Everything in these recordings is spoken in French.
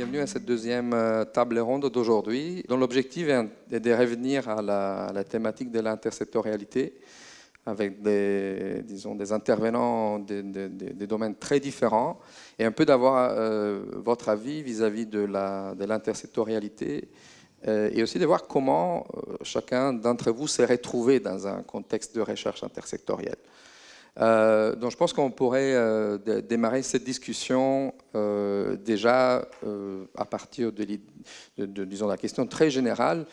bienvenue à cette deuxième euh, table ronde d'aujourd'hui, dont l'objectif est de revenir à la, thématique de l'intersectorialité avec des, disons, des intervenants des, domaines très différents et un peu d'avoir euh, votre avis vis-à-vis de l'intersectorialité euh, et aussi de voir comment chacun d'entre vous s'est retrouvé dans un contexte de recherche intersectorielle. Euh, donc je pense qu'on pourrait euh, démarrer cette discussion euh, déjà à partir de, disons, la question très générale.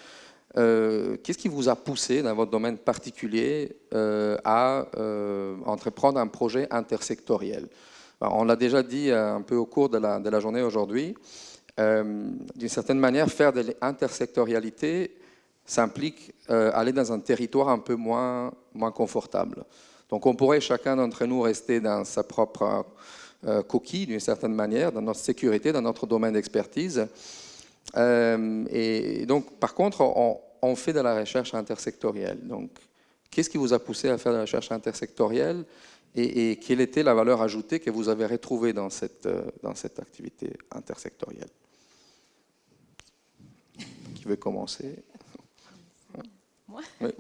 Qu'est-ce qui vous a poussé dans votre domaine particulier à entreprendre un projet intersectoriel? On l'a déjà dit un peu au cours de la, de la journée aujourd'hui. D'une certaine manière, faire de l'intersectorialité, ça implique aller dans un territoire un peu moins, moins confortable. Donc on pourrait chacun d'entre nous rester dans sa propre euh, coquille d'une certaine manière, dans notre sécurité, dans notre domaine d'expertise. Euh, et donc par contre, on, fait de la recherche intersectorielle. Donc qu'est-ce qui vous a poussé à faire de la recherche intersectorielle et, quelle était la valeur ajoutée que vous avez retrouvée dans cette, euh, dans cette activité intersectorielle? Qui veut commencer? Moi oui.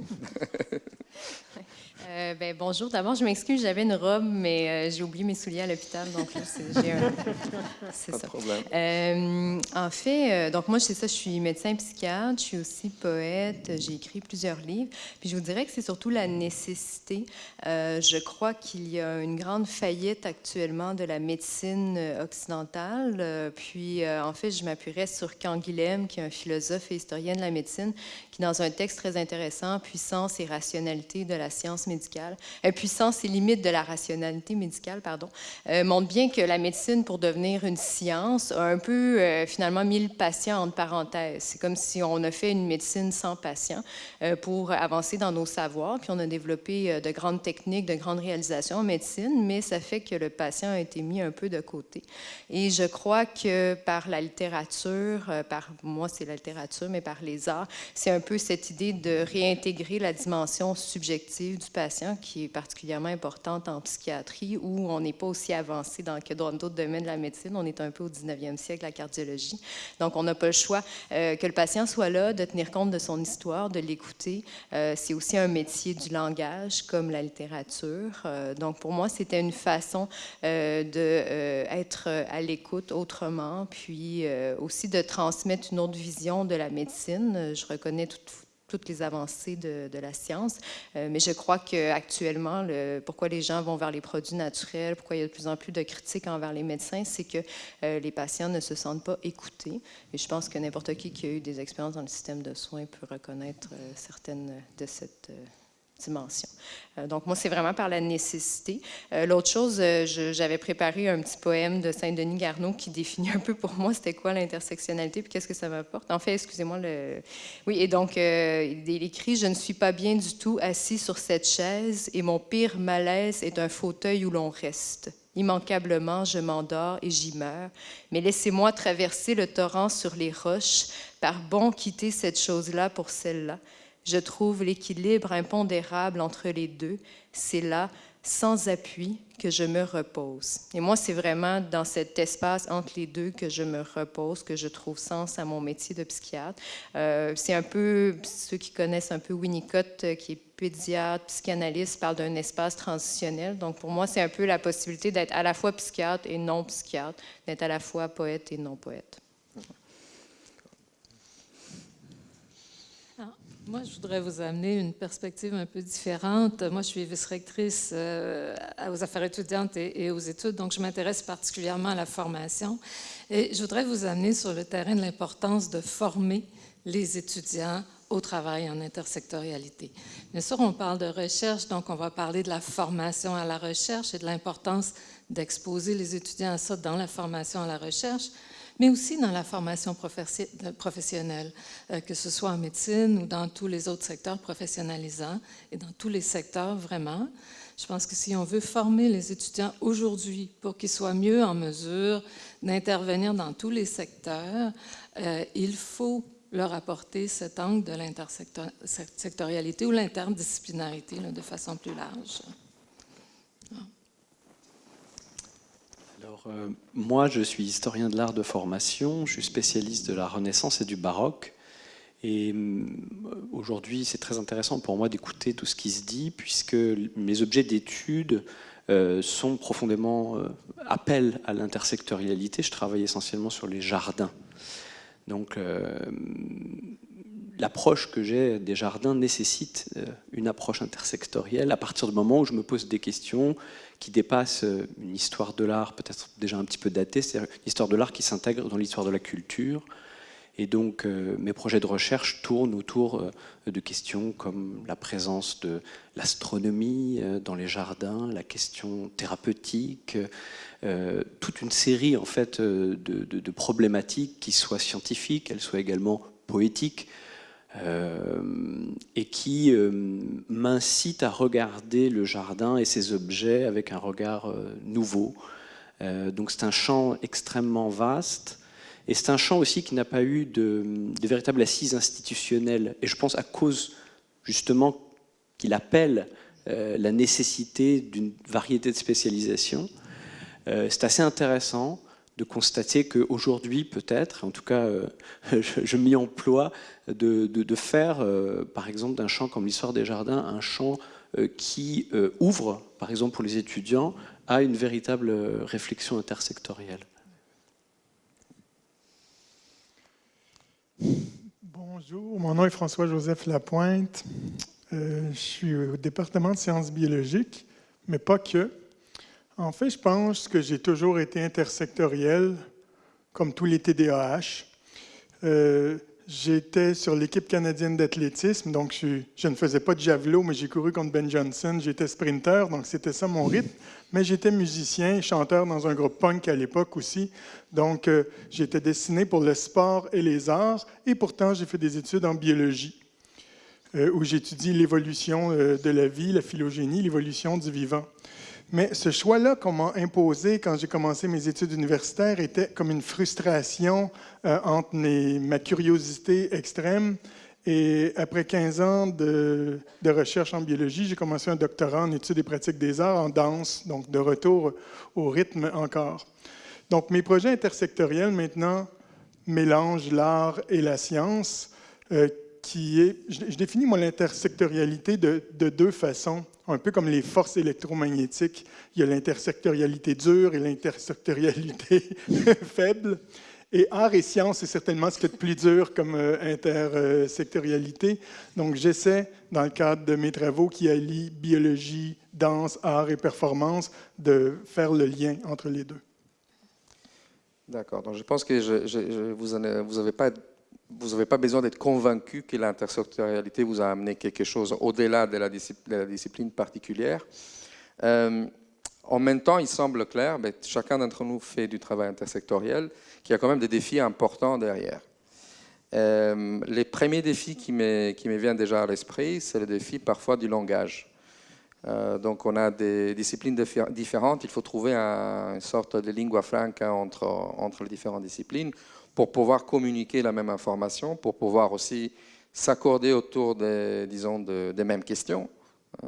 Euh, ben, bonjour. D'abord, je m'excuse, j'avais une robe, mais euh, j'ai oublié mes souliers à l'hôpital, donc c'est un... Pas de problème. Euh, en fait, donc moi, c'est ça, je suis médecin psychiatre, je suis aussi poète, j'ai écrit plusieurs livres. Puis je vous dirais que c'est surtout la nécessité. je crois qu'il y a une grande faillite actuellement de la médecine occidentale. puis, en fait, je m'appuierais sur Canguilhem, qui est un philosophe et historien de la médecine, qui, dans un texte très intéressant, Puissance et rationalité de la science médicale, médicale, puissance et limite de la rationalité médicale, pardon, euh, montre bien que la médecine, pour devenir une science, a un peu euh, finalement mis le patient entre parenthèses. C'est comme si on a fait une médecine sans patient euh, pour avancer dans nos savoirs, puis on a développé de grandes techniques, de grandes réalisations en médecine, mais ça fait que le patient a été mis un peu de côté. Et je crois que par la littérature, par moi c'est la littérature, mais par les arts, c'est un peu cette idée de réintégrer la dimension subjective du patient qui est particulièrement importante en psychiatrie, où on n'est pas aussi avancé dans, que dans d'autres domaines de la médecine. On est un peu au 19e siècle, la cardiologie. Donc, on n'a pas le choix euh, que le patient soit là, de tenir compte de son histoire, de l'écouter. Euh, c'est aussi un métier du langage, comme la littérature. Euh, donc, pour moi, c'était une façon d'être à l'écoute autrement, puis aussi de transmettre une autre vision de la médecine. Je reconnais tout, toutes les avancées de, la science. Euh, mais je crois qu'actuellement, pourquoi les gens vont vers les produits naturels, pourquoi il y a de plus en plus de critiques envers les médecins, c'est que euh, les patients ne se sentent pas écoutés. Et je pense que n'importe qui qui a eu des expériences dans le système de soins peut reconnaître euh, certaines de cette dimension. Euh, donc, moi, c'est vraiment par la nécessité. Euh, l'autre chose, euh, j'avais préparé un petit poème de Saint-Denis Garneau qui définit un peu pour moi c'était quoi l'intersectionnalité puis qu'est-ce que ça m'apporte. En fait, excusez-moi, le... oui, et donc, il écrit « Je ne suis pas bien du tout assis sur cette chaise et mon pire malaise est un fauteuil où l'on reste. Immanquablement, je m'endors et j'y meurs. Mais laissez-moi traverser le torrent sur les roches, par bon quitter cette chose-là pour celle-là. Je trouve l'équilibre impondérable entre les deux. C'est là, sans appui, que je me repose. Et moi, c'est vraiment dans cet espace entre les deux que je me repose, que je trouve sens à mon métier de psychiatre. Euh, c'est un peu, ceux qui connaissent un peu Winnicott, euh, qui est pédiatre, psychanalyste, parle d'un espace transitionnel. Donc, pour moi, c'est un peu la possibilité d'être à la fois psychiatre et non psychiatre, d'être à la fois poète et non poète. Moi, je voudrais vous amener une perspective un peu différente. Moi, je suis vice-rectrice euh, aux affaires étudiantes et, aux études, donc je m'intéresse particulièrement à la formation. Et je voudrais vous amener sur le terrain de l'importance de former les étudiants au travail en intersectorialité. Bien sûr, on parle de recherche, donc on va parler de la formation à la recherche et de l'importance d'exposer les étudiants à ça dans la formation à la recherche mais aussi dans la formation professionnelle, euh, que ce soit en médecine ou dans tous les autres secteurs professionnalisants et dans tous les secteurs vraiment. Je pense que si on veut former les étudiants aujourd'hui pour qu'ils soient mieux en mesure d'intervenir dans tous les secteurs, euh, il faut leur apporter cet angle de l'intersectorialité ou l'interdisciplinarité de façon plus large. Alors, moi, je suis historien de l'art de formation, je suis spécialiste de la Renaissance et du baroque. Et aujourd'hui, c'est très intéressant pour moi d'écouter tout ce qui se dit, puisque mes objets d'étude sont profondément appellent à l'intersectorialité. Je travaille essentiellement sur les jardins. Donc, l'approche que j'ai des jardins nécessite euh, une approche intersectorielle à partir du moment où je me pose des questions qui dépassent euh, une histoire de l'art peut-être déjà un petit peu datée, c'est-à-dire une histoire de l'art qui s'intègre dans l'histoire de la culture. Et donc euh, mes projets de recherche tournent autour de questions comme la présence de l'astronomie dans les jardins, la question thérapeutique, toute une série en fait de, de problématiques qui soient scientifiques, elles soient également poétiques, euh, et qui euh, m'incite à regarder le jardin et ses objets avec un regard euh, nouveau. donc c'est un champ extrêmement vaste, et c'est un champ aussi qui n'a pas eu de, de, véritable assise institutionnelle, et je pense à cause justement qu'il appelle la nécessité d'une variété de spécialisation. c'est assez intéressant de constater qu'aujourd'hui, peut-être, en tout cas, je, m'y emploie, de, faire, euh, par exemple, d'un champ comme l'histoire des jardins, un champ euh, qui ouvre, par exemple, pour les étudiants, à une véritable réflexion intersectorielle. Bonjour, mon nom est François-Joseph Lapointe. je suis au département de sciences biologiques, mais pas que. En fait, je pense que j'ai toujours été intersectoriel, comme tous les TDAH. Euh, J'étais sur l'équipe canadienne d'athlétisme, donc je, ne faisais pas de javelot, mais j'ai couru contre Ben Johnson. J'étais sprinter, donc c'était ça mon rythme. Mais j'étais musicien, chanteur dans un groupe punk à l'époque aussi. Donc euh, j'étais destiné pour le sport et les arts. Et pourtant, j'ai fait des études en biologie, euh, où j'étudie l'évolution euh, de la vie, la phylogénie, l'évolution du vivant. Mais ce choix-là qu'on m'a imposé quand j'ai commencé mes études universitaires était comme une frustration euh, entre ma curiosité extrême et après 15 ans de, recherche en biologie, j'ai commencé un doctorat en études et pratiques des arts en danse, donc de retour au rythme encore. Donc mes projets intersectoriels maintenant mélangent l'art et la science, euh, je, définis moi l'intersectorialité de, de deux façons un peu comme les forces électromagnétiques, il y a l'intersectorialité dure et l'intersectorialité faible. Et art et science, c'est certainement ce qui est le plus dur comme euh, intersectorialité. Donc, j'essaie, dans le cadre de mes travaux qui allient biologie, danse, art et performance, de faire le lien entre les deux. D'accord. Donc, je pense que vous n'avez pas vous n'avez pas besoin d'être convaincu que l'intersectorialité vous a amené quelque chose au-delà de, la discipline particulière. Euh, en même temps, il semble clair, chacun d'entre nous fait du travail intersectoriel, qu'il y a quand même des défis importants derrière. Euh, les premiers défis qui me, qui viennent déjà à l'esprit, c'est le défi parfois du langage. Euh, donc on a des disciplines différentes, il faut trouver une sorte de lingua franca entre les différentes disciplines pour pouvoir communiquer la même information, pour pouvoir aussi s'accorder autour des, disons, des mêmes questions. Euh,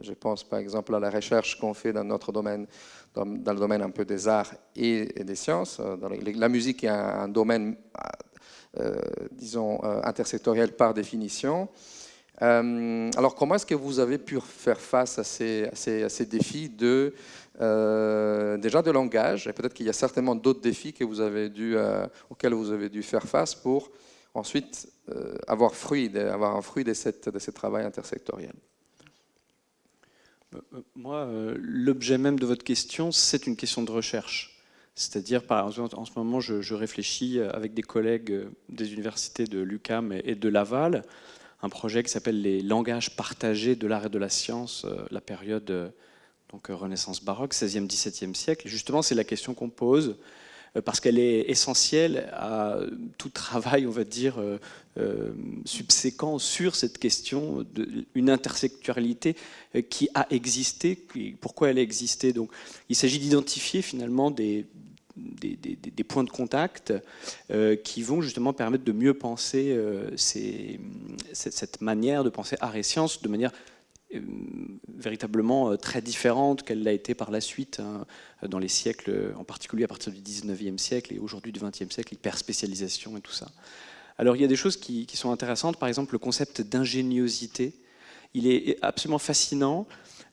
je pense par exemple à la recherche qu'on fait dans notre domaine, dans, le domaine un peu des arts et, des sciences. Euh, la musique est un, domaine, euh, disons, intersectoriel par définition. alors comment est-ce que vous avez pu faire face à ces, à ces défis de euh, déjà de langage, et peut-être qu'il y a certainement d'autres défis que vous avez dû, euh, auxquels vous avez dû faire face pour ensuite euh, avoir, fruit, avoir un fruit de, cette, ce travail intersectoriel. Moi, l'objet même de votre question, c'est une question de recherche. C'est-à-dire, en ce moment, je, réfléchis avec des collègues des universités de l'UCAM et de Laval, un projet qui s'appelle les langages partagés de l'art et de la science, la période donc euh, Renaissance baroque, 16e, 17e siècle. justement, c'est la question qu'on pose euh, parce qu'elle est essentielle à tout travail, on va dire, euh, subséquent sur cette question d'une intersectualité qui a existé, pourquoi elle a existé. Donc, il s'agit d'identifier finalement des, points de contact qui vont justement permettre de mieux penser cette manière de penser art et sciences de manière véritablement très différente qu'elle l'a été par la suite hein, dans les siècles, en particulier à partir du 19e siècle et aujourd'hui du 20e siècle, l'hyperspécialisation et tout ça. Alors il y a des choses qui, sont intéressantes, par exemple le concept d'ingéniosité. Il est absolument fascinant.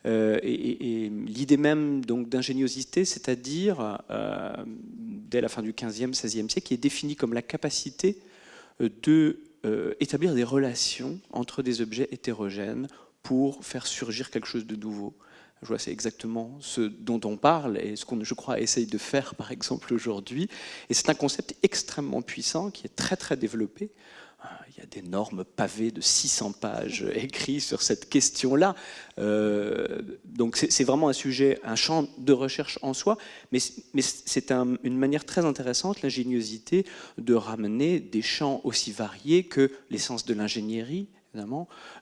Euh, et, l'idée même d'ingéniosité, c'est-à-dire euh, dès la fin du 15e, 16e siècle, qui est définie comme la capacité euh, de établir des relations entre des objets hétérogènes pour faire surgir quelque chose de nouveau. Je vois, c'est exactement ce dont on parle et ce qu'on, je crois, essaye de faire, par exemple, aujourd'hui. Et c'est un concept extrêmement puissant qui est très, très développé. Euh, il y a d'énormes pavés de 600 pages écrits sur cette question-là. Euh, donc c'est vraiment un sujet, un champ de recherche en soi, mais, mais c'est une manière très intéressante, l'ingéniosité, de ramener des champs aussi variés que l'essence de l'ingénierie,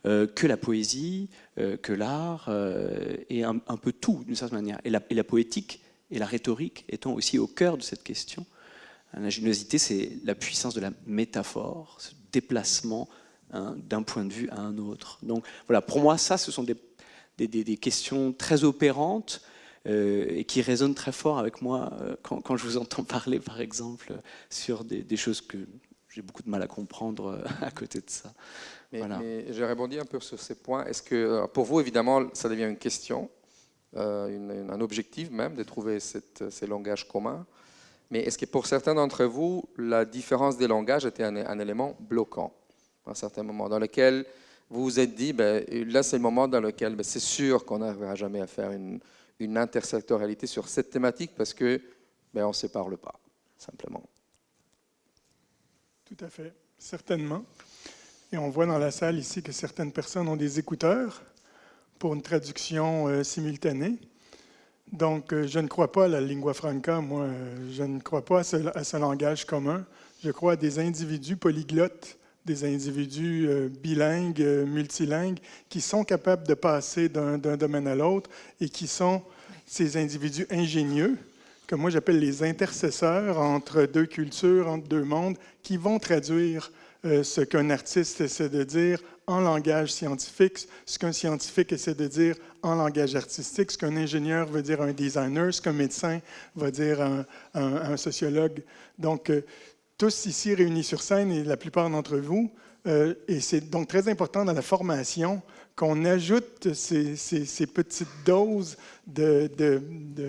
euh, que la poésie, euh, que l'art, euh, et un, peu tout d'une certaine manière. Et la, poétique et la rhétorique étant aussi au cœur de cette question. L'ingéniosité, c'est la puissance de la métaphore, ce déplacement hein, d'un point de vue à un autre. Donc voilà, pour moi, ça, ce sont des, questions très opérantes et qui résonnent très fort avec moi quand, je vous entends parler, par exemple, sur des, choses que j'ai beaucoup de mal à comprendre à côté de ça. Mais, je rebondis un peu sur ces points. Est-ce que, euh, pour vous, évidemment, ça devient une question, euh, un objectif même de trouver ces langages communs mais est-ce que pour certains d'entre vous, la différence des langages était un, élément bloquant à un certain moment, dans lequel vous vous êtes dit, ben, là c'est le moment dans lequel ben, c'est sûr qu'on n'arrivera jamais à faire une, une, intersectorialité sur cette thématique parce que ben, on ne se parle pas, simplement. Tout à fait, certainement. Et on voit dans la salle ici que certaines personnes ont des écouteurs pour une traduction euh, simultanée. Donc, euh, je ne crois pas à la lingua franca, moi. je ne crois pas à ce, langage commun. Je crois à des individus polyglottes, des individus euh, bilingues, multilingues, qui sont capables de passer d'un domaine à l'autre et qui sont ces individus ingénieux, que moi j'appelle les intercesseurs entre deux cultures, entre deux mondes, qui vont traduire euh, ce qu'un artiste essaie de dire en langage scientifique, ce qu'un scientifique essaie de dire en langage artistique, ce qu'un ingénieur veut dire un designer, ce qu'un médecin va dire un, un, sociologue. Donc, euh, tous ici réunis sur scène et la plupart d'entre vous, euh, et c'est donc très important dans la formation qu'on ajoute ces, petites doses de,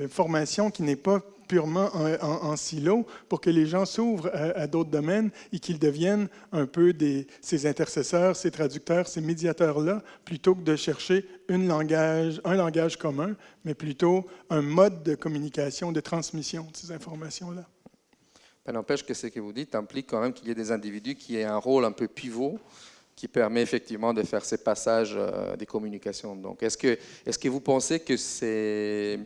formation qui n'est pas purement en, silo pour que les gens s'ouvrent à, d'autres domaines et qu'ils deviennent un peu ces intercesseurs, ces traducteurs, ces médiateurs-là, plutôt que de chercher un langage commun, mais plutôt un mode de communication, de transmission de ces informations-là. Ça n'empêche que ce que vous dites implique quand même qu'il y ait des individus qui aient un rôle un peu pivot qui permet effectivement de faire ces passages euh, des communications. Donc, est-ce que, est-ce que vous pensez que c'est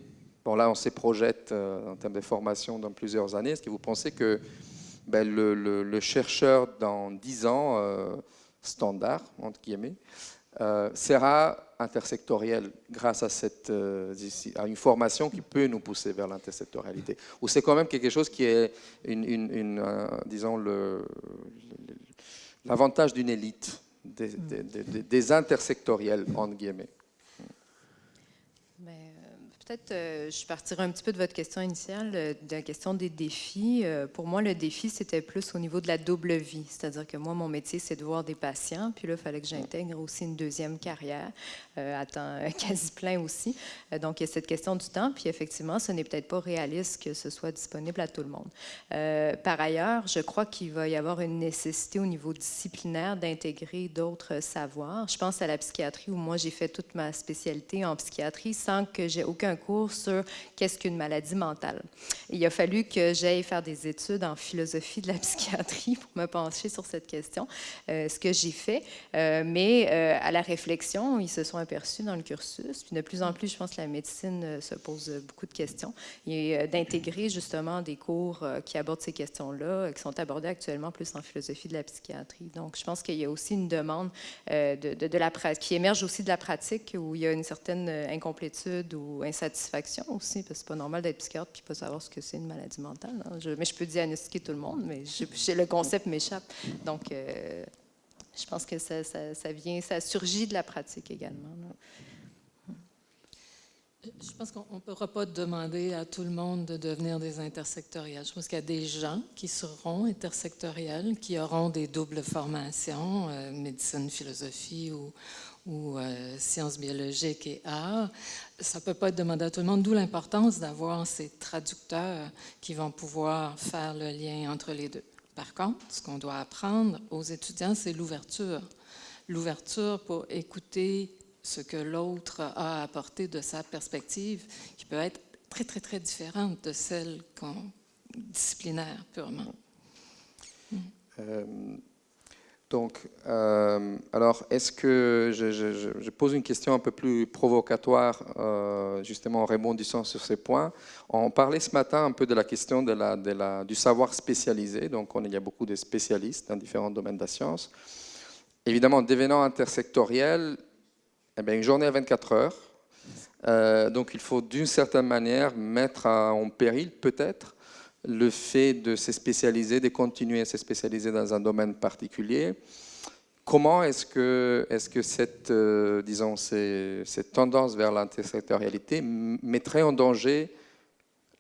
Bon, là, on se projette euh, en termes de formation dans plusieurs années. Est-ce que vous pensez que ben, le, chercheur dans 10 ans, euh, standard, entre guillemets, sera intersectoriel grâce à, cette, à une formation qui peut nous pousser vers l'intersectorialité? Ou c'est quand même quelque chose qui est, une, disons, l'avantage d'une élite, des, des, intersectoriels, entre guillemets Peut-être, euh, je partirai un petit peu de votre question initiale, euh, de la question des défis. Euh, pour moi, le défi, c'était plus au niveau de la double vie. C'est-à-dire que moi, mon métier, c'est de voir des patients. Puis là, il fallait que j'intègre aussi une deuxième carrière, à temps quasi plein aussi. donc, il y a cette question du temps. Puis effectivement, ce n'est peut-être pas réaliste que ce soit disponible à tout le monde. par ailleurs, je crois qu'il va y avoir une nécessité au niveau disciplinaire d'intégrer d'autres savoirs. Je pense à la psychiatrie où moi, j'ai fait toute ma spécialité en psychiatrie sans que j'ai aucun cours sur qu'est-ce qu'une maladie mentale. il a fallu que j'aille faire des études en philosophie de la psychiatrie pour me pencher sur cette question, euh, ce que j'ai fait. Euh, mais euh, à la réflexion, ils se sont aperçus dans le cursus. De plus en plus, je pense que la médecine se pose beaucoup de questions et d'intégrer justement des cours qui abordent ces questions-là, qui sont abordés actuellement plus en philosophie de la psychiatrie. Donc, je pense qu'il y a aussi une demande de, de, la qui émerge aussi de la pratique où il y a une certaine incomplétude ou insatisfaction satisfaction aussi, parce que c'est pas normal d'être psychiatre puis pas savoir ce que c'est une maladie mentale. Hein. mais je peux diagnostiquer tout le monde, mais le concept m'échappe. Donc, euh, je pense que ça, vient, ça surgit de la pratique également. Je pense qu'on ne pourra pas demander à tout le monde de devenir des intersectoriels. Je pense qu'il y a des gens qui seront intersectoriels, qui auront des doubles formations, euh, médecine, philosophie ou, ou euh, sciences biologiques et arts. Ça ne peut pas être demandé à tout le monde, d'où l'importance d'avoir ces traducteurs qui vont pouvoir faire le lien entre les deux. Par contre, ce qu'on doit apprendre aux étudiants, c'est l'ouverture. L'ouverture pour écouter ce que l'autre a apporté de sa perspective, qui peut être très, très, très différente de celle disciplinaire purement. Euh, donc, euh, alors, est-ce que je, pose une question un peu plus provocatoire, euh, justement en rebondissant sur ces points? On parlait ce matin un peu de la question de la, de la, du savoir spécialisé. Donc, on, il y a beaucoup de spécialistes dans différents domaines de la science. Évidemment, devenant intersectoriel, eh bien, une journée à 24 heures. Euh, donc, il faut d'une certaine manière mettre en péril, peut-être, le fait de se spécialiser, de continuer à se spécialiser dans un domaine particulier. Comment est-ce que, est que cette, euh, disons, cette tendance vers l'intersectorialité mettrait en danger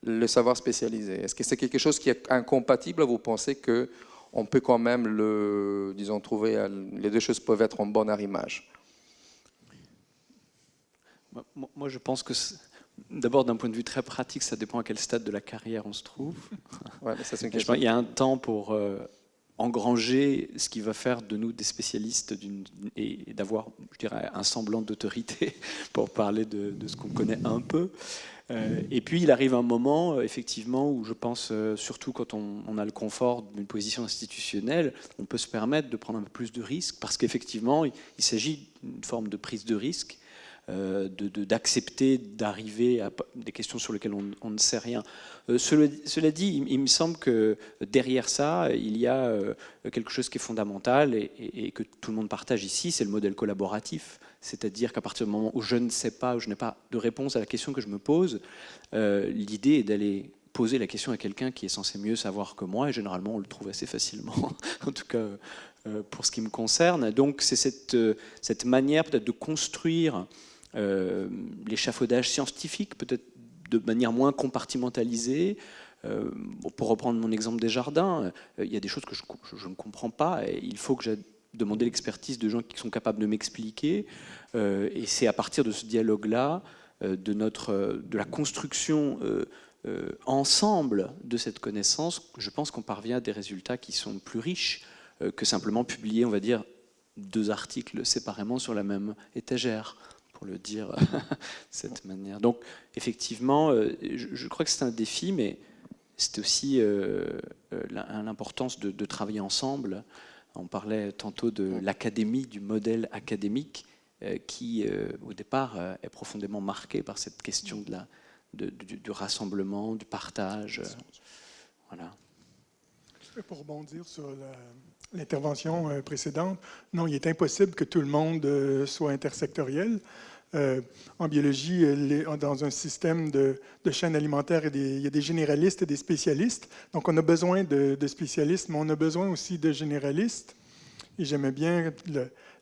le savoir spécialisé? Est-ce que c'est quelque chose qui est incompatible? Vous pensez que on peut quand même le, disons, trouver, les deux choses peuvent être en bon arrimage? Moi, je pense que D'abord, d'un point de vue très pratique, ça dépend à quel stade de la carrière on se trouve. il y a un temps pour euh, engranger ce qui va faire de nous des spécialistes et, d'avoir, je dirais, un semblant d'autorité pour parler de, ce qu'on connaît un peu. Euh, et puis, il arrive un moment, euh, effectivement, où je pense, surtout quand on, on, a le confort d'une position institutionnelle, on peut se permettre de prendre un peu plus de risques, parce qu'effectivement, il s'agit d'une forme de prise de risque euh, d'accepter d'arriver à des questions sur lesquelles on, ne sait rien. Euh, cela, dit, il, me semble que derrière ça, il y a euh, quelque chose qui est fondamental et, que tout le monde partage ici, c'est le modèle collaboratif. C'est-à-dire qu'à partir du moment où je ne sais pas, où je n'ai pas de réponse à la question que je me pose, l'idée est d'aller poser la question à quelqu'un qui est censé mieux savoir que moi, et généralement on le trouve assez facilement, en tout cas pour ce qui me concerne. Donc c'est cette, cette manière peut-être de construire euh, l'échafaudage scientifique, peut-être de manière moins compartimentalisée. Euh, pour reprendre mon exemple des jardins, euh, il y a des choses que je, ne comprends pas et il faut que j'ai demandé l'expertise de gens qui sont capables de m'expliquer. et c'est à partir de ce dialogue-là, de, notre, de la construction ensemble de cette connaissance, je pense qu'on parvient à des résultats qui sont plus riches que simplement publier, on va dire, deux articles séparément sur la même étagère pour le dire de cette manière. Donc, effectivement, euh, je, crois que c'est un défi, mais c'est aussi euh, euh, l'importance de, travailler ensemble. On parlait tantôt de l'académie, du modèle académique, qui, au départ, est profondément marqué par cette question de la, du, rassemblement, du partage. voilà. Pour rebondir sur l'intervention précédente, non, il est impossible que tout le monde soit intersectoriel. Euh, en biologie, dans un système de, chaîne alimentaire, il y a des généralistes et des spécialistes. Donc, on a besoin de, spécialistes, mais on a besoin aussi de généralistes. Et j'aimais bien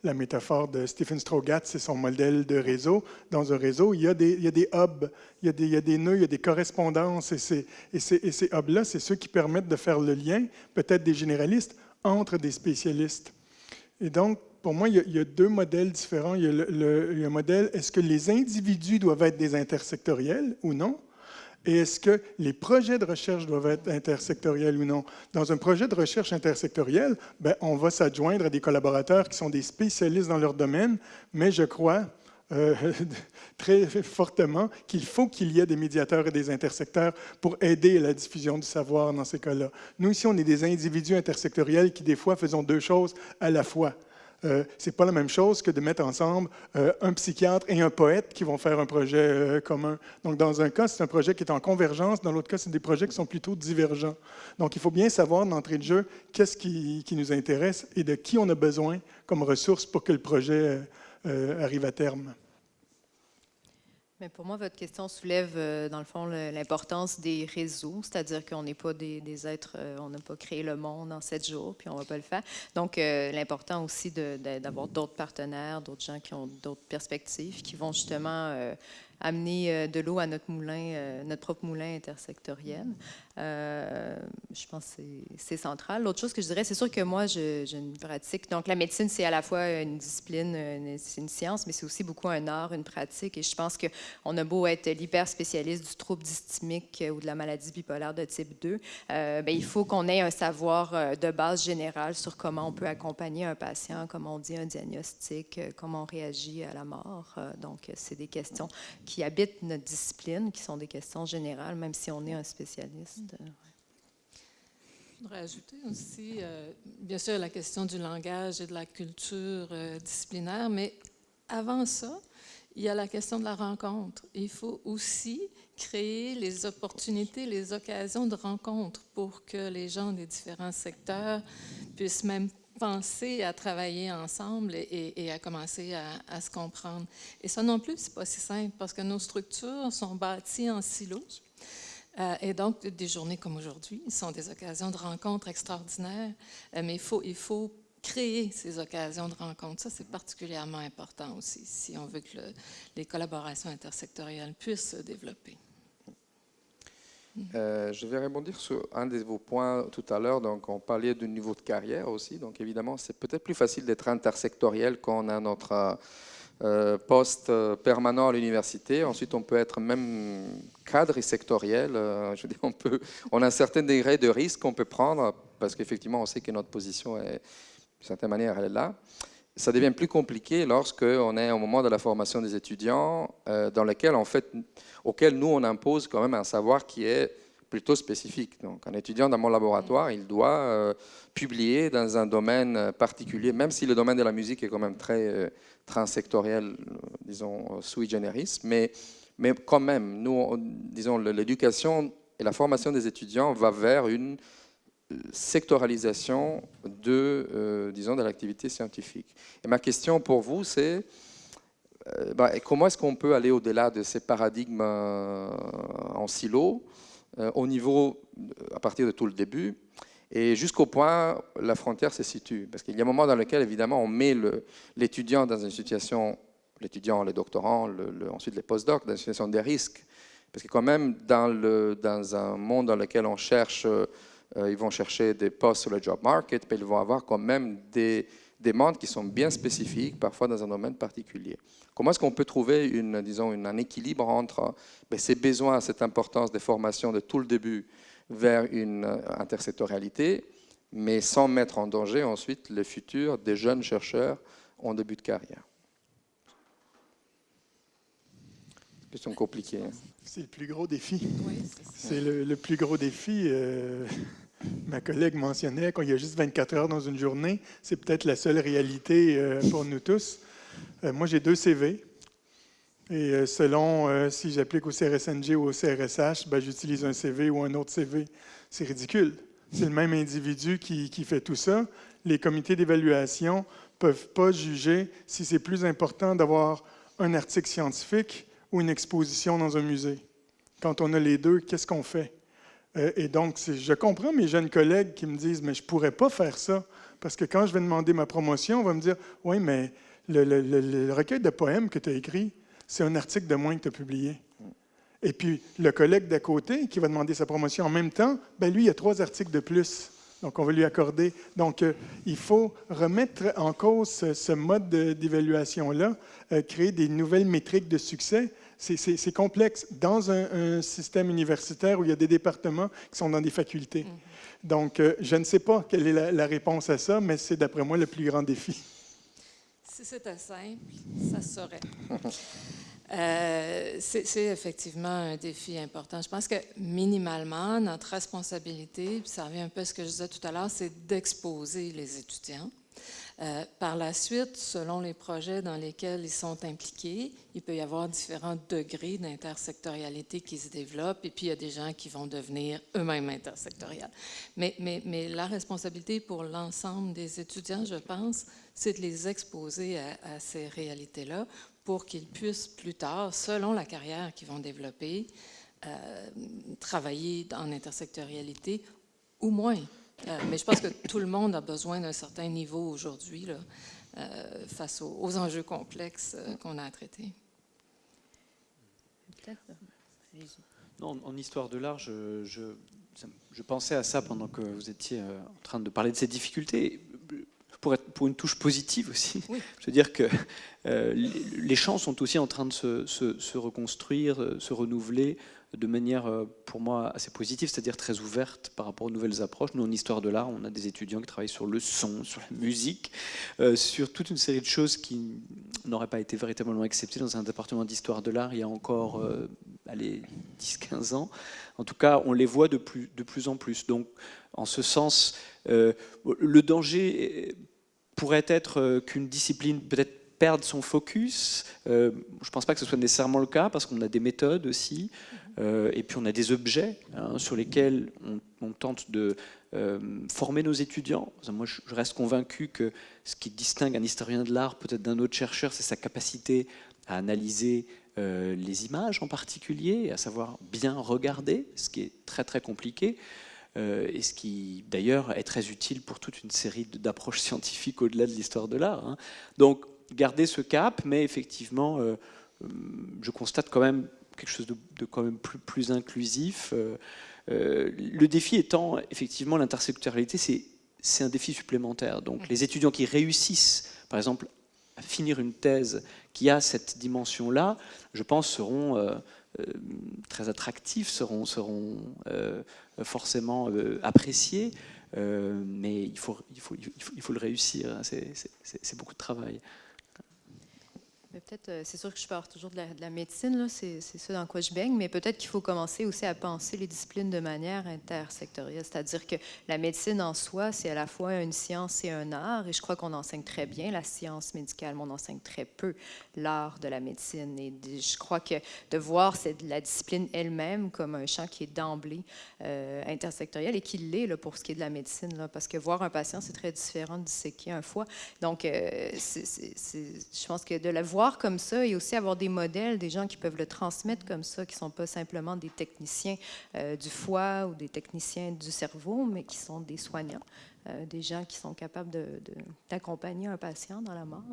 la métaphore de Stephen Strogat, c'est son modèle de réseau. Dans un réseau, il y a des, hubs, il y a des, nœuds, il y a des correspondances. Et ces, et ces, et ces hubs-là, c'est ceux qui permettent de faire le lien, peut-être des généralistes, entre des spécialistes. Et donc, pour moi, il y, a, deux modèles différents. Il y a, le, modèle, est-ce que les individus doivent être des intersectoriels ou non? Et est-ce que les projets de recherche doivent être intersectoriels ou non? Dans un projet de recherche intersectoriel, ben, on va s'adjoindre à des collaborateurs qui sont des spécialistes dans leur domaine, mais je crois euh, très fortement qu'il faut qu'il y ait des médiateurs et des intersecteurs pour aider à la diffusion du savoir dans ces cas-là. Nous, ici, on est des individus intersectoriels qui, des fois, faisons deux choses à la fois. Euh, ce n'est pas la même chose que de mettre ensemble euh, un psychiatre et un poète qui vont faire un projet euh, commun. Donc, dans un cas, c'est un projet qui est en convergence, dans l'autre cas, c'est des projets qui sont plutôt divergents. Donc, il faut bien savoir d'entrée de jeu qu'est-ce qui, nous intéresse et de qui on a besoin comme ressource pour que le projet arrive à terme. Mais pour moi, votre question soulève, euh, dans le fond, l'importance des réseaux, c'est-à-dire qu'on n'est pas des, êtres, euh, on n'a pas créé le monde en sept jours, puis on ne va pas le faire. Donc, euh, l'important aussi d'avoir d'autres partenaires, d'autres gens qui ont d'autres perspectives, qui vont justement amener de l'eau à notre moulin, notre propre moulin intersectoriel. Euh, je pense que c'est central. L'autre chose que je dirais, c'est sûr que moi, j'ai une pratique. Donc, la médecine, c'est à la fois une discipline, c'est une science, mais c'est aussi beaucoup un art, une pratique. Et je pense qu'on a beau être l'hyper spécialiste du trouble dysthymique ou de la maladie bipolaire de type 2, euh, bien, il faut qu'on ait un savoir euh, de base générale sur comment on peut accompagner un patient, comment on dit un diagnostic, comment on réagit à la mort. donc, c'est des questions qui habitent notre discipline, qui sont des questions générales, même si on est un spécialiste. Je voudrais ajouter aussi, euh, bien sûr, la question du langage et de la culture euh, disciplinaire, mais avant ça, il y a la question de la rencontre. Il faut aussi créer les opportunités, les occasions de rencontre pour que les gens des différents secteurs puissent même penser à travailler ensemble et, à commencer à, se comprendre. Et ça non plus, c'est pas si simple parce que nos structures sont bâties en silos. Euh, et donc, des journées comme aujourd'hui sont des occasions de rencontres extraordinaires, euh, mais il faut, il faut créer ces occasions de rencontres. Ça, c'est particulièrement important aussi, si on veut que les collaborations intersectorielles puissent se développer. Euh, je vais rebondir sur un de vos points tout à l'heure. Donc, on parlait du niveau de carrière aussi. Donc, évidemment, c'est peut-être plus facile d'être intersectoriel quand on a notre euh, poste euh, permanent à l'université. Ensuite, on peut être même cadre sectoriel. Je veux on, peut, on a un certain degré de risque qu'on peut prendre parce qu'effectivement, on sait que notre position, d'une certaine manière, elle est là. Ça devient plus compliqué lorsqu'on est au moment de la formation des étudiants, dans lequel, auquel nous, on impose quand même un savoir qui est plutôt spécifique. Donc, un étudiant dans mon laboratoire, il doit publier dans un domaine particulier, même si le domaine de la musique est quand même très transsectoriel, disons, sui generis, mais, mais quand même, nous, disons, l'éducation et la formation des étudiants va vers une sectoralisation de, euh, disons, de l'activité scientifique. Et ma question pour vous, c'est euh, bah, comment est-ce qu'on peut aller au-delà de ces paradigmes euh, en silo, au niveau, à partir de tout le début, et jusqu'au point, la frontière se situe? Parce qu'il y a un moment dans lequel, évidemment, on met l'étudiant dans une situation, l'étudiant, le doctorant, le, ensuite les postdocs, dans une situation des risques. Parce que quand même, dans, le, dans un monde dans lequel on cherche, ils vont chercher des postes sur le job market, mais ils vont avoir quand même des demandes qui sont bien spécifiques, parfois dans un domaine particulier. Comment est-ce qu'on peut trouver une, disons, un équilibre entre ben, ces besoins, cette importance des formations de tout le début, vers une euh, intersectorialité, mais sans mettre en danger ensuite le futur des jeunes chercheurs en début de carrière? Question compliquée. Hein. C'est le plus gros défi. c'est le, plus gros défi. Euh, ma collègue mentionnait qu'il y a juste 24 heures dans une journée. C'est peut-être la seule réalité euh, pour nous tous. moi, j'ai deux CV. Et euh, selon euh, si j'applique au CRSNG ou au CRSH, ben, j'utilise un CV ou un autre CV. C'est ridicule. C'est le même individu qui, fait tout ça. Les comités d'évaluation ne peuvent pas juger si c'est plus important d'avoir un article scientifique ou une exposition dans un musée. Quand on a les deux, qu'est-ce qu'on fait? Euh, et donc, je comprends mes jeunes collègues qui me disent, mais je ne pourrais pas faire ça, parce que quand je vais demander ma promotion, on va me dire, oui, mais le, recueil de poèmes que tu as écrit, c'est un article de moins que tu as publié. Et puis, le collègue d'à côté qui va demander sa promotion en même temps, ben lui, il a trois articles de plus. Donc, on va lui accorder. Donc, euh, il faut remettre en cause ce, mode d'évaluation-là, euh, créer des nouvelles métriques de succès. C'est complexe dans un, système universitaire où il y a des départements qui sont dans des facultés. Mm-hmm. Donc, euh, je ne sais pas quelle est la, la réponse à ça, mais c'est d'après moi le plus grand défi. Si c'était simple, ça serait. Euh, c'est effectivement un défi important. Je pense que minimalement, notre responsabilité, puis ça revient un peu à ce que je disais tout à l'heure, c'est d'exposer les étudiants. Euh, par la suite, selon les projets dans lesquels ils sont impliqués, il peut y avoir différents degrés d'intersectorialité qui se développent, et puis il y a des gens qui vont devenir eux-mêmes intersectoriels. Mais, la responsabilité pour l'ensemble des étudiants, je pense, c'est de les exposer à, ces réalités-là pour qu'ils puissent plus tard, selon la carrière qu'ils vont développer, euh, travailler en intersectorialité ou moins. Euh, mais je pense que tout le monde a besoin d'un certain niveau aujourd'hui euh, face aux, enjeux complexes qu'on a à traiter. Non, en histoire de l'art, je, je, pensais à ça pendant que vous étiez en train de parler de ces difficultés pour, être, pour une touche positive aussi. Je veux dire que euh, les champs sont aussi en train de se, se, reconstruire, euh, se renouveler de manière, euh, pour moi, assez positive, c'est-à-dire très ouverte par rapport aux nouvelles approches. Nous, en histoire de l'art, on a des étudiants qui travaillent sur le son, sur la musique, sur toute une série de choses qui n'auraient pas été véritablement acceptées dans un département d'histoire de l'art il y a encore allez, 10-15 ans. En tout cas, on les voit de plus, en plus. Donc, en ce sens, le danger pourrait être euh, qu'une discipline peut-être perde son focus. Euh, je ne pense pas que ce soit nécessairement le cas parce qu'on a des méthodes aussi euh, et puis on a des objets hein, sur lesquels on, tente de former nos étudiants. Moi, je reste convaincu que ce qui distingue un historien de l'art peut-être d'un autre chercheur, c'est sa capacité à analyser les images en particulier, à savoir bien regarder, ce qui est très très compliqué. Euh, et ce qui d'ailleurs est très utile pour toute une série d'approches scientifiques au-delà de l'histoire de l'art. Hein. Donc garder ce cap, mais effectivement, euh, euh, je constate quand même quelque chose de, quand même plus, plus inclusif. le défi étant effectivement l'intersectorialité, c'est un défi supplémentaire. Donc les étudiants qui réussissent, par exemple, à finir une thèse qui a cette dimension-là, je pense seront euh, très attractifs seront, seront euh, forcément euh, appréciés, mais il faut, il, faut, il, faut, le réussir, hein. c'est beaucoup de travail. Peut-être, c'est sûr que je parle toujours de la, médecine, c'est ça dans quoi je baigne, mais peut-être qu'il faut commencer aussi à penser les disciplines de manière intersectorielle. C'est-à-dire que la médecine en soi, c'est à la fois une science et un art, et je crois qu'on enseigne très bien la science médicale, mais on enseigne très peu l'art de la médecine. Et je crois que de voir la discipline elle-même comme un champ qui est d'emblée euh, intersectoriel et qui l'est pour ce qui est de la médecine, parce que voir un patient, c'est très différent de disséquer un foie. Donc, euh, je pense que de la voir comme ça et aussi avoir des modèles, des gens qui peuvent le transmettre comme ça, qui ne sont pas simplement des techniciens euh, du foie ou des techniciens du cerveau, mais qui sont des soignants, des gens qui sont capables d'accompagner un patient dans la mort.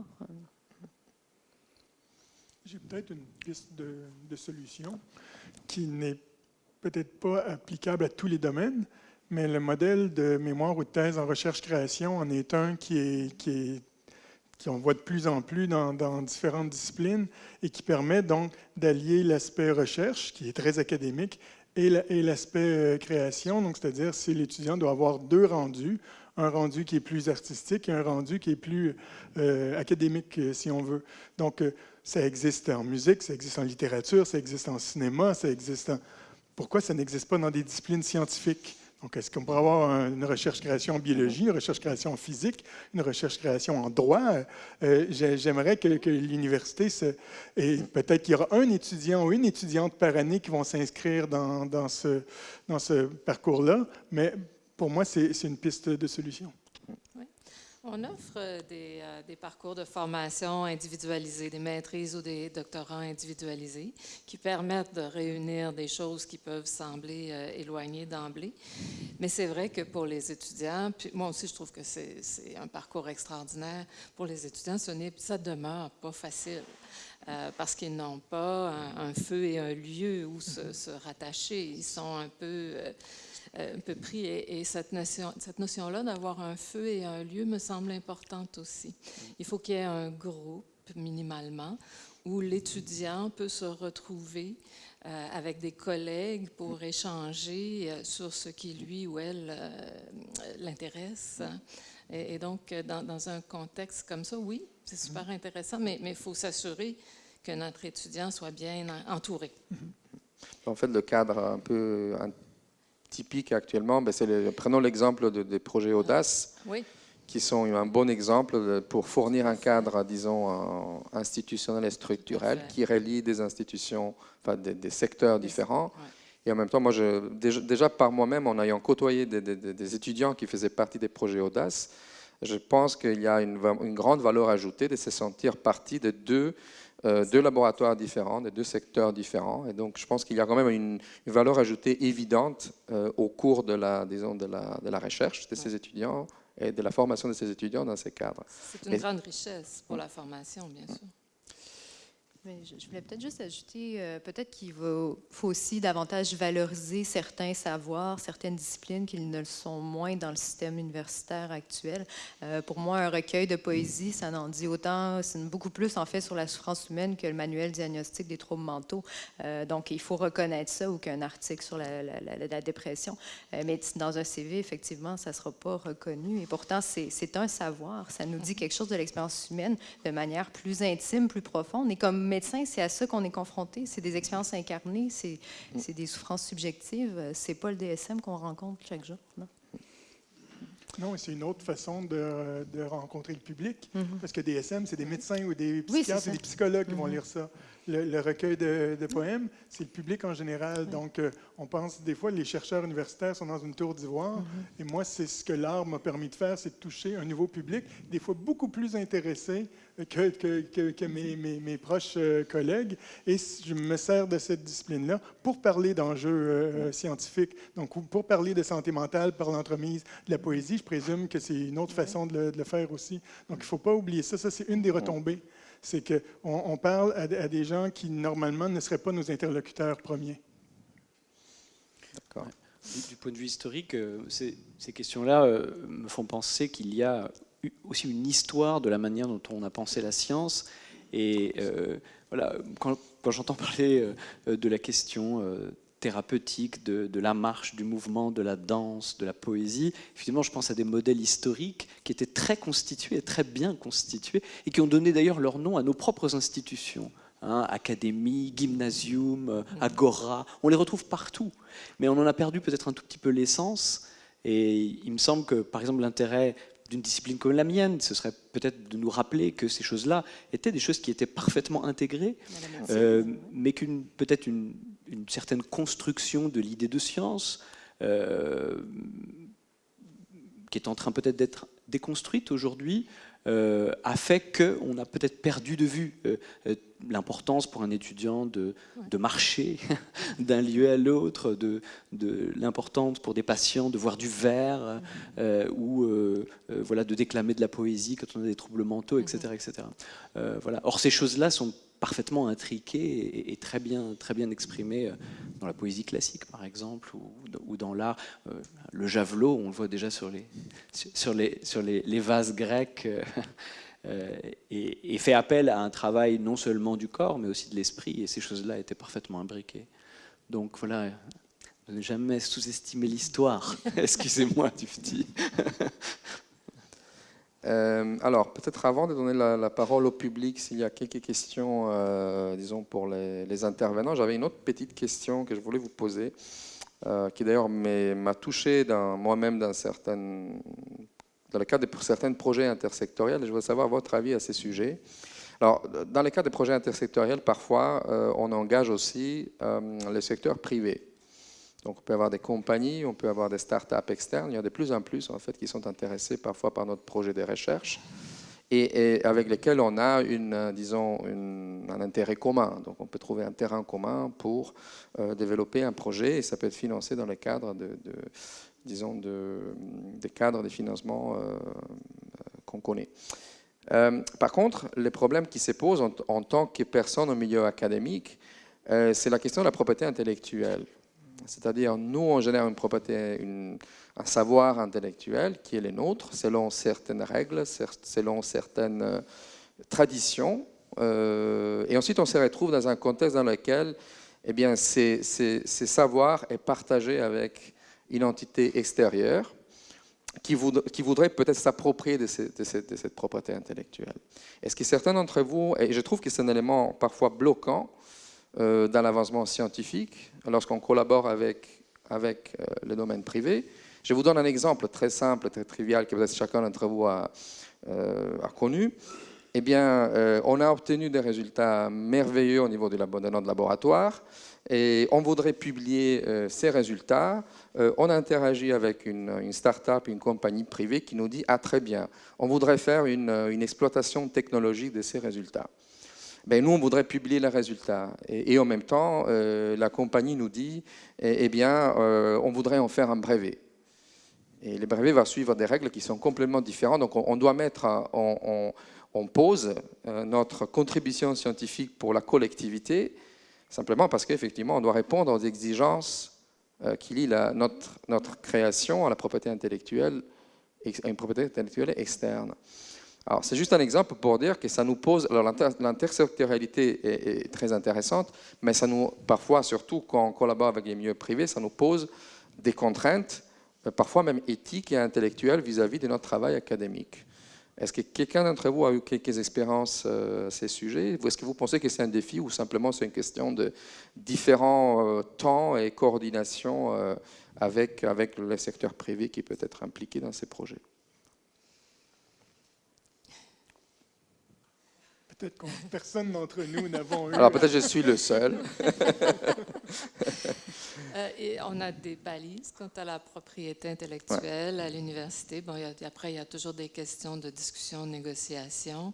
J'ai peut-être une piste de, solution qui n'est peut-être pas applicable à tous les domaines, mais le modèle de mémoire ou de thèse en recherche-création en est un qui est, qui est qu'on voit de plus en plus dans, différentes disciplines et qui permet donc d'allier l'aspect recherche, qui est très académique, et l'aspect euh, création. Donc, c'est-à-dire si l'étudiant doit avoir deux rendus, un rendu qui est plus artistique et un rendu qui est plus euh, académique, si on veut. Donc, euh, ça existe en musique, ça existe en littérature, ça existe en cinéma, ça existe en... Pourquoi ça n'existe pas dans des disciplines scientifiques? Donc, est-ce qu'on pourrait avoir une recherche-création en biologie, une recherche-création en physique, une recherche-création en droit? Euh, j'aimerais que, l'université, et peut-être qu'il y aura un étudiant ou une étudiante par année qui vont s'inscrire dans, ce, dans ce parcours-là, mais pour moi, c'est une piste de solution. On offre euh, euh, des, parcours de formation individualisés, des maîtrises ou des doctorats individualisés qui permettent de réunir des choses qui peuvent sembler euh, éloignées d'emblée. Mais c'est vrai que pour les étudiants, moi aussi je trouve que c'est un parcours extraordinaire, pour les étudiants, ce ça demeure pas facile. parce qu'ils n'ont pas un, feu et un lieu où se, rattacher. Ils sont un peu un peu pris. Et, cette notion-là cette notion d'avoir un feu et un lieu me semble importante aussi. Il faut qu'il y ait un groupe, minimalement, où l'étudiant peut se retrouver euh, avec des collègues pour échanger euh, sur ce qui lui ou elle l'intéresse. Et, donc, dans, dans, un contexte comme ça, oui, c'est super intéressant, mais il faut s'assurer que notre étudiant soit bien entouré. En fait, le cadre un peu typique actuellement, ben, prenons l'exemple des projets Audace, qui sont un bon exemple pour fournir un cadre, disons, institutionnel et structurel qui relie des institutions, enfin, des, secteurs différents. Et en même temps, moi, je, déjà, par moi-même, en ayant côtoyé des, étudiants qui faisaient partie des projets Audace, je pense qu'il y a une, une, grande valeur ajoutée de se sentir partie de deux euh, deux laboratoires différents, de deux secteurs différents. Et donc, je pense qu'il y a quand même une, valeur ajoutée évidente euh, au cours de la, disons, de la, de la recherche de ces étudiants et de la formation de ces étudiants dans ces cadres. C'est une grande richesse pour la formation, bien sûr je, voulais peut-être juste ajouter, euh, peut-être qu'il faut aussi davantage valoriser certains savoirs, certaines disciplines qui ne le sont moins dans le système universitaire actuel. Euh, pour moi, un recueil de poésie, ça n'en dit autant, c'est beaucoup plus en fait sur la souffrance humaine que le manuel diagnostique des troubles mentaux. Euh, donc, il faut reconnaître ça ou qu'un article sur la, la dépression. mais dans un CV, effectivement, ça ne sera pas reconnu. Et pourtant, c'est un savoir. Ça nous dit quelque chose de l'expérience humaine de manière plus intime, plus profonde. Et comme médecin, c'est à ça qu'on est confronté. C'est des expériences incarnées, c'est des souffrances subjectives. C'est pas le DSM qu'on rencontre chaque jour. Non? Non, c'est une autre façon de, de rencontrer le public, mm-hmm. parce que DSM, c'est des médecins ou des psychiatres et des psychologues qui vont mm-hmm. lire ça le, recueil de, poèmes, c'est le public en général. Donc, euh, on pense des fois, les chercheurs universitaires sont dans une tour d'ivoire. Mm-hmm. Et moi, c'est ce que l'art m'a permis de faire, c'est de toucher un nouveau public, des fois beaucoup plus intéressé que, que, que, mes, mes, proches euh, collègues. Et je me sers de cette discipline-là pour parler d'enjeux euh, mm-hmm. scientifiques. Donc, pour parler de santé mentale par l'entremise de la poésie, je présume que c'est une autre mm-hmm. façon de le, de le, faire aussi. Donc, il ne faut pas oublier ça. Ça, c'est une des retombées c'est qu'on on parle à, des gens qui, normalement, ne seraient pas nos interlocuteurs premiers. D'accord. Du, point de vue historique, euh, ces, questions-là euh, me font penser qu'il y a aussi une histoire de la manière dont on a pensé la science. Et euh, voilà, quand, quand j'entends parler de la question thérapeutique, de, la marche, du mouvement, de la danse, de la poésie. Finalement, je pense à des modèles historiques qui étaient très constitués, très bien constitués, et qui ont donné d'ailleurs leur nom à nos propres institutions. Hein, académie, gymnasium, euh, agora, on les retrouve partout. Mais on en a perdu peut-être un tout petit peu l'essence. Et il me semble que, par exemple, l'intérêt d'une discipline comme la mienne, ce serait peut-être de nous rappeler que ces choses-là étaient des choses qui étaient parfaitement intégrées, euh, mais qu'une peut-être une, une certaine construction de l'idée de science, euh, qui est en train peut-être d'être déconstruite aujourd'hui, euh, a fait qu'on a peut-être perdu de vue euh, l'importance pour un étudiant de, de marcher d'un lieu à l'autre, de, de l'importance pour des patients de voir du vert ou voilà, de déclamer de la poésie quand on a des troubles mentaux, etc. etc. voilà. Or, ces choses-là sont parfaitement intriqué et, très, bien, très bien exprimé euh, dans la poésie classique, par exemple, ou, dans l'art. Euh, le javelot, on le voit déjà sur les, sur les, sur les, vases grecs, euh, et, fait appel à un travail non seulement du corps, mais aussi de l'esprit, et ces choses-là étaient parfaitement imbriquées. Donc voilà, ne jamais sous-estimer l'histoire. Excusez-moi du petit. Euh, alors, peut-être avant de donner la, parole au public, s'il y a quelques questions, euh, disons, pour les, intervenants, j'avais une autre petite question que je voulais vous poser, euh, qui d'ailleurs m'a touché moi-même dans, le cadre de certains projets intersectoriels. Je voudrais savoir votre avis à ces sujets. Alors, dans le cadre des projets intersectoriels, parfois, on engage aussi le secteur privé. Donc on peut avoir des compagnies, on peut avoir des startups externes. Il y a de plus en plus en fait qui sont intéressés parfois par notre projet de recherche et, avec lesquels on a une, disons, un intérêt commun. Donc on peut trouver un terrain commun pour euh, développer un projet et ça peut être financé dans le cadre de, disons, de, des cadres de financement euh, qu'on connaît. Euh, par contre, les problèmes qui se posent en tant que personne au milieu académique, c'est la question de la propriété intellectuelle. C'est-à-dire, nous, on génère une propriété, un savoir intellectuel qui est le nôtre, selon certaines règles, selon certaines euh, traditions. Euh, et ensuite, on se retrouve dans un contexte dans lequel eh bien, ces, savoirs est partagé avec une entité extérieure qui, voudrait peut-être s'approprier de, cette propriété intellectuelle. Est-ce que certains d'entre vous, et je trouve que c'est un élément parfois bloquant, dans l'avancement scientifique, lorsqu'on collabore avec, avec euh, le domaine privé. Je vous donne un exemple très simple, très trivial, que peut-être chacun d'entre vous a, euh, connu. Eh bien, on a obtenu des résultats merveilleux au niveau de, notre laboratoire et on voudrait publier ces résultats. on a interagi avec une, start-up, une compagnie privée qui nous dit « Ah, très bien, on voudrait faire une exploitation technologique de ces résultats ». Ben, nous, on voudrait publier les résultats. Et, en même temps, la compagnie nous dit, eh, eh bien, on voudrait en faire un brevet. Et le brevet va suivre des règles qui sont complètement différentes. Donc, on, doit mettre en, pause notre contribution scientifique pour la collectivité, simplement parce qu'effectivement, on doit répondre aux exigences euh, qui lie notre, notre, création à la propriété intellectuelle, à une propriété intellectuelle externe. Alors, c'est juste un exemple pour dire que ça nous pose. L'intersectorialité est, très intéressante, mais ça nous, parfois, surtout quand on collabore avec les milieux privés, ça nous pose des contraintes, parfois même éthiques et intellectuelles vis-à-vis -vis de notre travail académique. Est-ce que quelqu'un d'entre vous a eu quelques expériences euh, à ces sujets? Est-ce que vous pensez que c'est un défi ou simplement c'est une question de différents euh, temps et coordination euh, avec, avec le secteur privé qui peut être impliqué dans ces projets? Peut-être que personne d'entre nous n'avons eu. Alors peut-être je suis le seul. Euh, et on a des balises quant à la propriété intellectuelle à l'université. Bon, après, il y a toujours des questions de discussion, de négociation,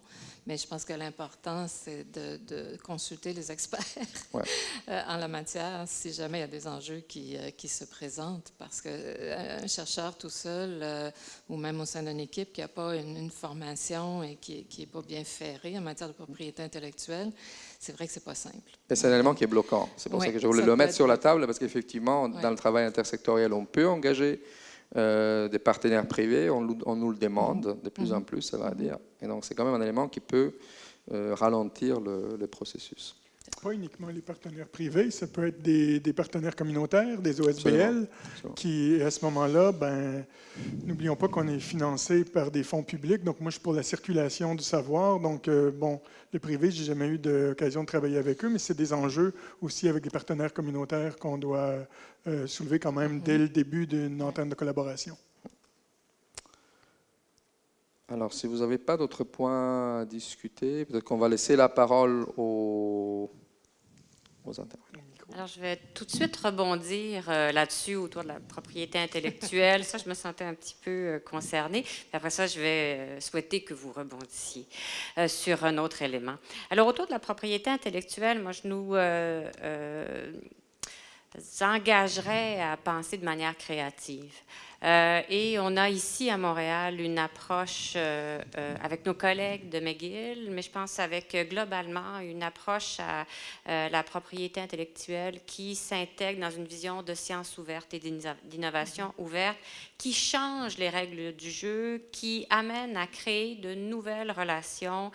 mais je pense que l'important, c'est de, consulter les experts euh, en la matière si jamais il y a des enjeux qui, euh, qui se présentent. Parce qu'un chercheur tout seul, ou même au sein d'une équipe qui n'a pas une, formation et qui n'est pas bien ferré en matière de propriété intellectuelle, c'est vrai que c'est pas simple. C'est un élément qui est bloquant. C'est pour ça que je voulais le mettre sur la table, parce qu'effectivement, dans le travail intersectoriel, on peut engager euh, des partenaires privés, on, nous le demande de plus en mhm. plus, ça va dire. Et donc, c'est quand même un élément qui peut euh, ralentir le processus. Pas uniquement les partenaires privés, ça peut être des, partenaires communautaires, des OSBL, qui, à ce moment-là, ben, n'oublions pas qu'on est financé par des fonds publics. Donc, moi, je suis pour la circulation du savoir. Donc, euh, bon, les privés, j'ai jamais eu d'occasion de travailler avec eux, mais c'est des enjeux aussi avec des partenaires communautaires qu'on doit euh, soulever quand même dès le début d'une antenne de collaboration. Alors, si vous n'avez pas d'autres points à discuter, peut-être qu'on va laisser la parole aux alors, je vais tout de suite rebondir euh, là-dessus autour de la propriété intellectuelle. ça, je me sentais un petit peu euh, concernée. après ça, je vais euh, souhaiter que vous rebondissiez sur un autre élément. Alors, autour de la propriété intellectuelle, moi, je nous engagerais à penser de manière créative. Euh, et on a ici à Montréal une approche euh, euh, avec nos collègues de McGill, mais je pense avec globalement une approche à la propriété intellectuelle qui s'intègre dans une vision de science ouverte et d'innovation ouverte, qui change les règles du jeu, qui amène à créer de nouvelles relations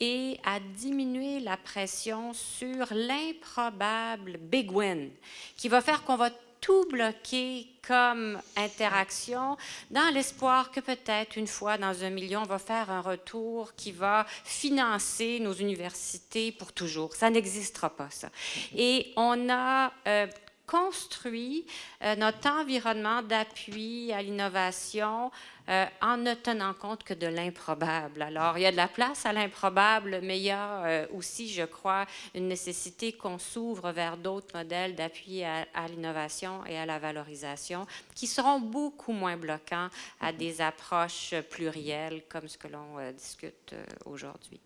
et à diminuer la pression sur l'improbable big win, qui va faire qu'on va tout bloquer comme interaction dans l'espoir que peut-être une fois dans un million, on va faire un retour qui va financer nos universités pour toujours. Ça n'existera pas, ça. Et on a euh, construit euh, notre environnement d'appui à l'innovation euh, en ne tenant compte que de l'improbable. Alors, il y a de la place à l'improbable, mais il y a euh, aussi, je crois, une nécessité qu'on s'ouvre vers d'autres modèles d'appui à, l'innovation et à la valorisation qui seront beaucoup moins bloquants à des approches plurielles comme ce que l'on discute aujourd'hui.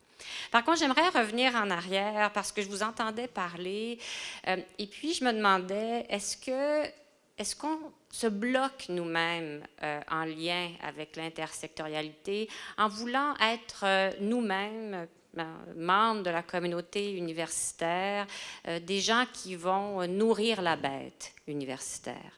Par contre, j'aimerais revenir en arrière parce que je vous entendais parler euh, et puis je me demandais, est-ce que est-ce qu'on se bloque nous-mêmes euh, en lien avec l'intersectorialité en voulant être euh, nous-mêmes membres de la communauté universitaire, des gens qui vont nourrir la bête universitaire?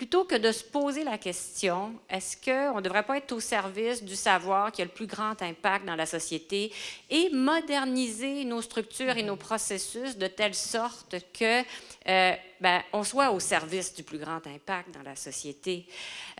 Plutôt que de se poser la question, est-ce qu'on ne devrait pas être au service du savoir qui a le plus grand impact dans la société et moderniser nos structures et nos processus de telle sorte que euh, ben, on soit au service du plus grand impact dans la société.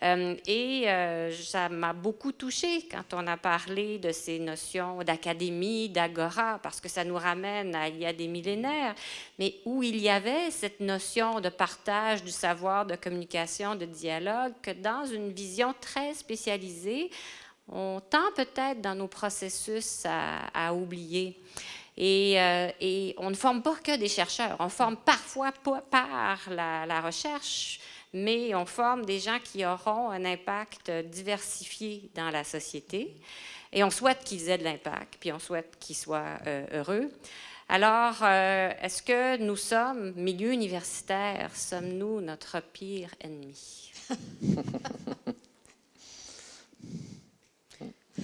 Euh, et euh, ça m'a beaucoup touchée quand on a parlé de ces notions d'académie, d'agora, parce que ça nous ramène à il y a des millénaires, mais où il y avait cette notion de partage du savoir, de communication, de dialogue, que dans une vision très spécialisée, on tend peut-être dans nos processus à, à oublier. Euh, et, on ne forme pas que des chercheurs, on forme parfois par la, recherche, mais on forme des gens qui auront un impact diversifié dans la société. Et on souhaite qu'ils aient de l'impact, puis on souhaite qu'ils soient euh, heureux. Alors, est-ce que nous sommes, milieu universitaire, sommes-nous notre pire ennemi?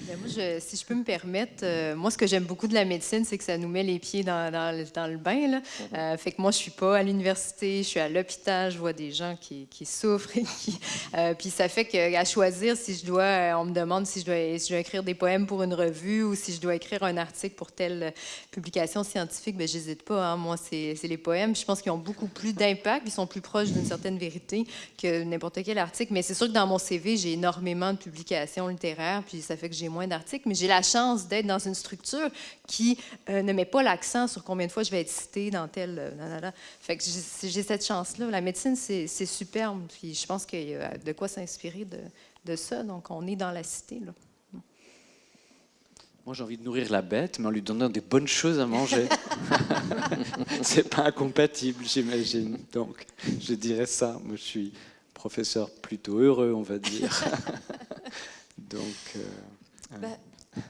Ben, moi, si je peux me permettre, euh, moi, ce que j'aime beaucoup de la médecine, c'est que ça nous met les pieds dans, dans, le bain. Là. Mhm. Euh, fait que moi, je suis pas à l'université, je suis à l'hôpital, je vois des gens qui, qui souffrent. Et qui, euh, puis ça fait qu'à choisir, si je dois, on me demande si je, dois, si je dois écrire des poèmes pour une revue ou si je dois écrire un article pour telle publication scientifique, ben j'hésite pas. Hein. Moi, c'est les poèmes. Je pense qu'ils ont beaucoup plus d'impact, ils sont plus proches d'une certaine vérité que n'importe quel article. Mais c'est sûr que dans mon CV, j'ai énormément de publications littéraires, puis ça fait que j'ai moins d'articles, mais j'ai la chance d'être dans une structure qui euh, ne met pas l'accent sur combien de fois je vais être citée dans tel... Euh, fait que j'ai cette chance-là. La médecine, c'est superbe, puis je pense qu'il y a de quoi s'inspirer de, de, ça. Donc, on est dans la cité, là. Moi, j'ai envie de nourrir la bête, mais en lui donnant des bonnes choses à manger. c'est pas incompatible, j'imagine. Donc, je dirais ça. Moi, je suis professeur plutôt heureux, on va dire. Donc, euh, ben,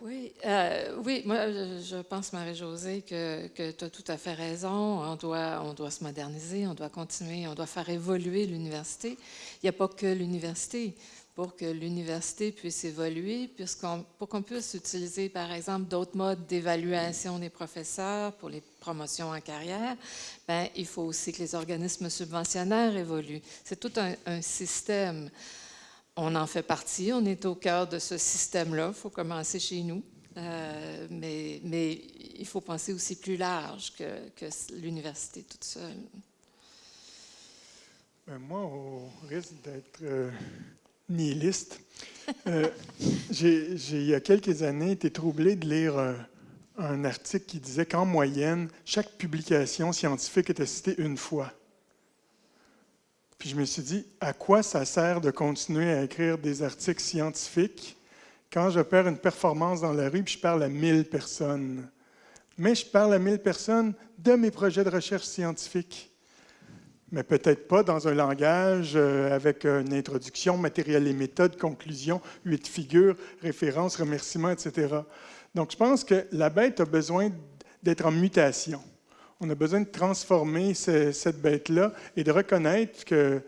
oui, euh, oui, moi je pense, Marie-Josée, que, tu as tout à fait raison. On doit, on doit se moderniser, on doit continuer, on doit faire évoluer l'université. Il n'y a pas que l'université. Pour que l'université puisse évoluer, puisqu'on, pour qu'on puisse utiliser, par exemple, d'autres modes d'évaluation des professeurs pour les promotions en carrière, ben, il faut aussi que les organismes subventionnaires évoluent. C'est tout un système on en fait partie, on est au cœur de ce système-là, il faut commencer chez nous. Euh, mais, il faut penser aussi plus large que, que l'université toute seule. Ben, moi, au risque d'être euh, nihiliste, euh, j'ai, il y a quelques années, été troublé de lire un article qui disait qu'en moyenne, chaque publication scientifique était citée une fois. Puis je me suis dit, à quoi ça sert de continuer à écrire des articles scientifiques quand je perds une performance dans la rue puis je parle à 1000 personnes? Mais je parle à 1000 personnes de mes projets de recherche scientifique. Mais peut-être pas dans un langage euh, avec une introduction, matériel et méthode, conclusion, huit figures, références, remerciements, etc. Donc je pense que la bête a besoin d'être en mutation on a besoin de transformer cette bête-là et de reconnaître que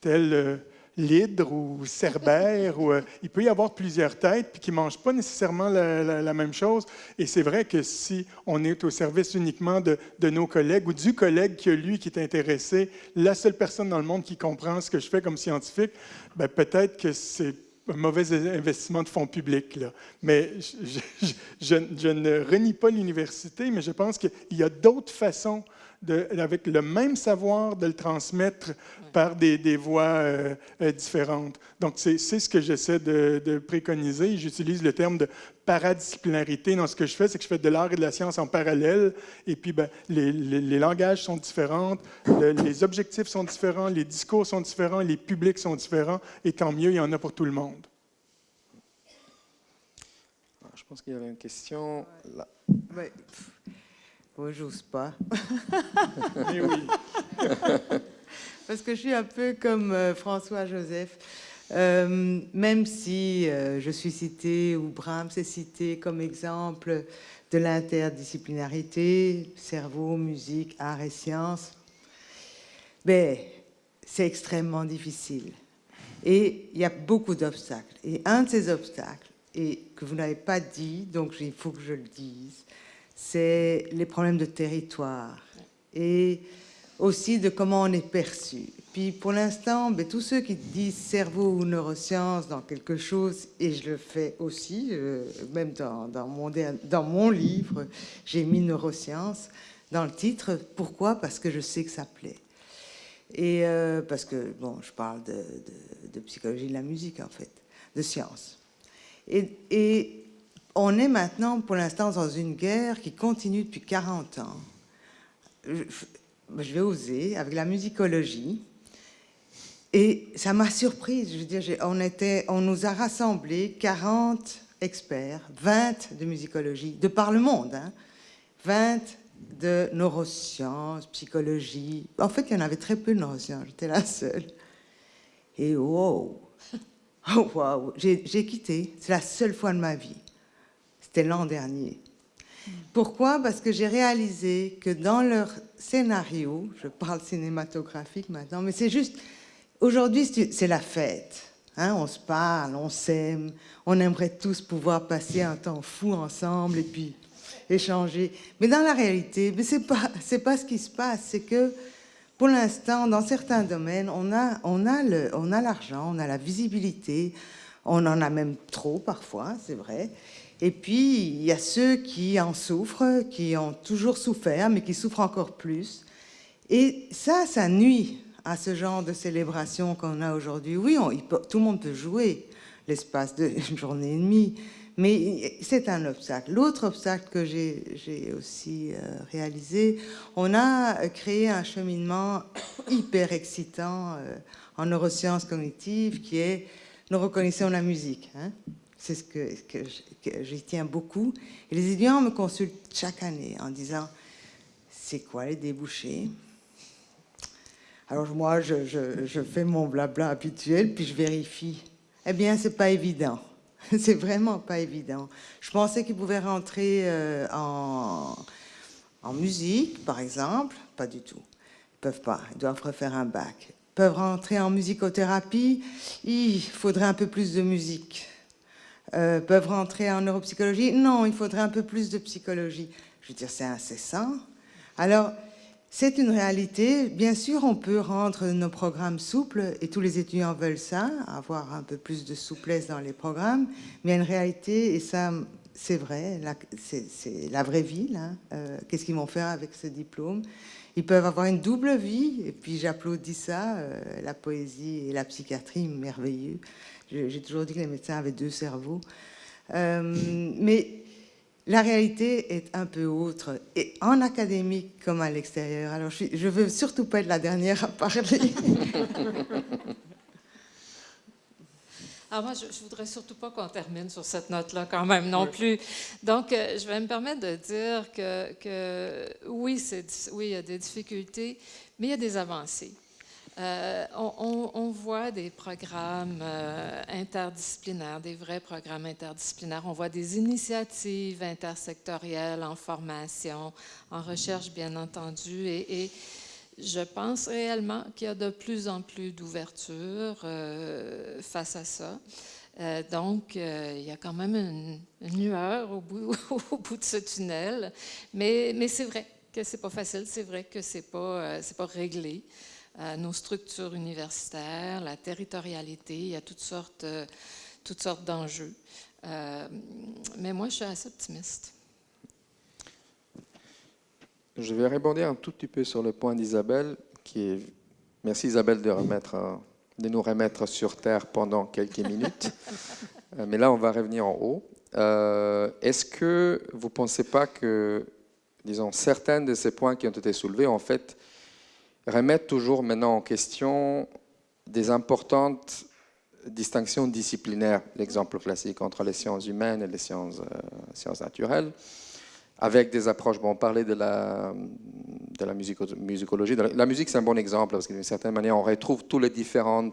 tel euh, l'hydre ou cerbère, ou, euh, il peut y avoir plusieurs têtes puis qui ne mangent pas nécessairement la, même chose. Et c'est vrai que si on est au service uniquement de, nos collègues ou du collègue qui a lui qui est intéressé, la seule personne dans le monde qui comprend ce que je fais comme scientifique, ben, peut-être que c'est un mauvais investissement de fonds publics. Là. Mais je, ne renie pas l'université, mais je pense qu'il y a d'autres façons, de, avec le même savoir, de le transmettre par des, des voies euh, euh, différentes. Donc, c'est ce que j'essaie de, de, préconiser. J'utilise le terme de paradisciplinarité dans ce que je fais, c'est que je fais de l'art et de la science en parallèle, et puis ben, les, les, langages sont différents, les objectifs sont différents, les discours sont différents, les publics sont différents, et tant mieux, il y en a pour tout le monde. Je pense qu'il y avait une question là. Ouais. Moi, j'ose pas. Mais oui. Parce que je suis un peu comme euh, François Joseph. Euh, même si euh, je suis citée, ou Brahms est cité comme exemple de l'interdisciplinarité, cerveau, musique, art et sciences, ben, c'est extrêmement difficile. Et il y a beaucoup d'obstacles. Et un de ces obstacles, et que vous n'avez pas dit, donc il faut que je le dise, c'est les problèmes de territoire et aussi de comment on est perçu. Puis pour l'instant, ben, tous ceux qui disent cerveau ou neurosciences dans quelque chose, et je le fais aussi, euh, même dans, dans, mon, dans mon livre, j'ai mis neurosciences dans le titre. Pourquoi? Parce que je sais que ça plaît. Et euh, parce que, bon, je parle de, de, psychologie de la musique, en fait, de science. Et, et on est maintenant, pour l'instant, dans une guerre qui continue depuis 40 ans. Je, je vais oser, avec la musicologie, et ça m'a surprise. Je veux dire, on nous a rassemblés 40 experts, 20 de musicologie, de par le monde, 20 hein. de neurosciences, psychologie. En fait, il y en avait très peu de neurosciences, j'étais la seule. Et wow, wow, j'ai quitté. C'est la seule fois de ma vie. C'était l'an dernier. Pourquoi? Parce que j'ai réalisé que dans leur scénario, je parle cinématographique maintenant, mais c'est juste, aujourd'hui c'est la fête. Hein, on se parle, on s'aime, on aimerait tous pouvoir passer un temps fou ensemble et puis échanger. Mais dans la réalité, ce n'est pas, pas ce qui se passe. C'est que pour l'instant, dans certains domaines, on a, on a l'argent, on a la visibilité, on en a même trop parfois, c'est vrai. Et puis, il y a ceux qui en souffrent, qui ont toujours souffert, mais qui souffrent encore plus. Et ça, ça nuit à ce genre de célébration qu'on a aujourd'hui. Oui, tout le monde peut jouer l'espace d'une journée et demie, mais c'est un obstacle. L'autre obstacle que j'ai aussi euh, réalisé, on a créé un cheminement hyper excitant euh, en neurosciences cognitives qui est nous reconnaissons la musique. Hein. C'est ce que, que j'y tiens beaucoup. Et les étudiants me consultent chaque année en disant c'est quoi les débouchés? Alors moi, je, fais mon blabla habituel, puis je vérifie. Eh bien, c'est pas évident. c'est vraiment pas évident. Je pensais qu'ils pouvaient rentrer euh, en, musique, par exemple. Pas du tout. Ils peuvent pas. Ils doivent refaire un bac. Ils peuvent rentrer en musicothérapie. Il faudrait un peu plus de musique. Euh, peuvent rentrer en neuropsychologie? Non, il faudrait un peu plus de psychologie. Je veux dire, c'est incessant. Alors, c'est une réalité. Bien sûr, on peut rendre nos programmes souples et tous les étudiants veulent ça, avoir un peu plus de souplesse dans les programmes. Mais il y a une réalité, et ça, c'est vrai, c'est la vraie vie. Euh, qu'est-ce qu'ils vont faire avec ce diplôme? Ils peuvent avoir une double vie, et puis j'applaudis ça, euh, la poésie et la psychiatrie, merveilleux. J'ai toujours dit que les médecins avaient deux cerveaux. Euh, mais la réalité est un peu autre, et en académique comme à l'extérieur. Alors, je ne veux surtout pas être la dernière à parler. Alors moi, je ne voudrais surtout pas qu'on termine sur cette note-là quand même non plus. Donc, euh, je vais me permettre de dire que, que oui, oui, il y a des difficultés, mais il y a des avancées. Euh, on, voit des programmes euh, interdisciplinaires, des vrais programmes interdisciplinaires. On voit des initiatives intersectorielles en formation, en recherche, bien entendu. Et, je pense réellement qu'il y a de plus en plus d'ouverture euh, face à ça. donc, il y a quand même une, lueur au bout, de ce tunnel. Mais, c'est vrai que c'est pas facile, c'est vrai que c'est pas, pas réglé nos structures universitaires, la territorialité, il y a toutes sortes, euh, toutes sortes d'enjeux. Euh, mais moi, je suis assez optimiste. Je vais répondre un tout petit peu sur le point d'Isabelle, qui est... Merci Isabelle de, remettre, de nous remettre sur Terre pendant quelques minutes. Euh, mais là, on va revenir en haut. Est-ce que vous ne pensez pas que, disons, certains de ces points qui ont été soulevés, en fait, remettre toujours maintenant en question des importantes distinctions disciplinaires, l'exemple classique entre les sciences humaines et les sciences, euh, naturelles, avec des approches, bon, on parlait de la, de la musicologie, la musique c'est un bon exemple, parce que d'une certaine manière on retrouve tous les différents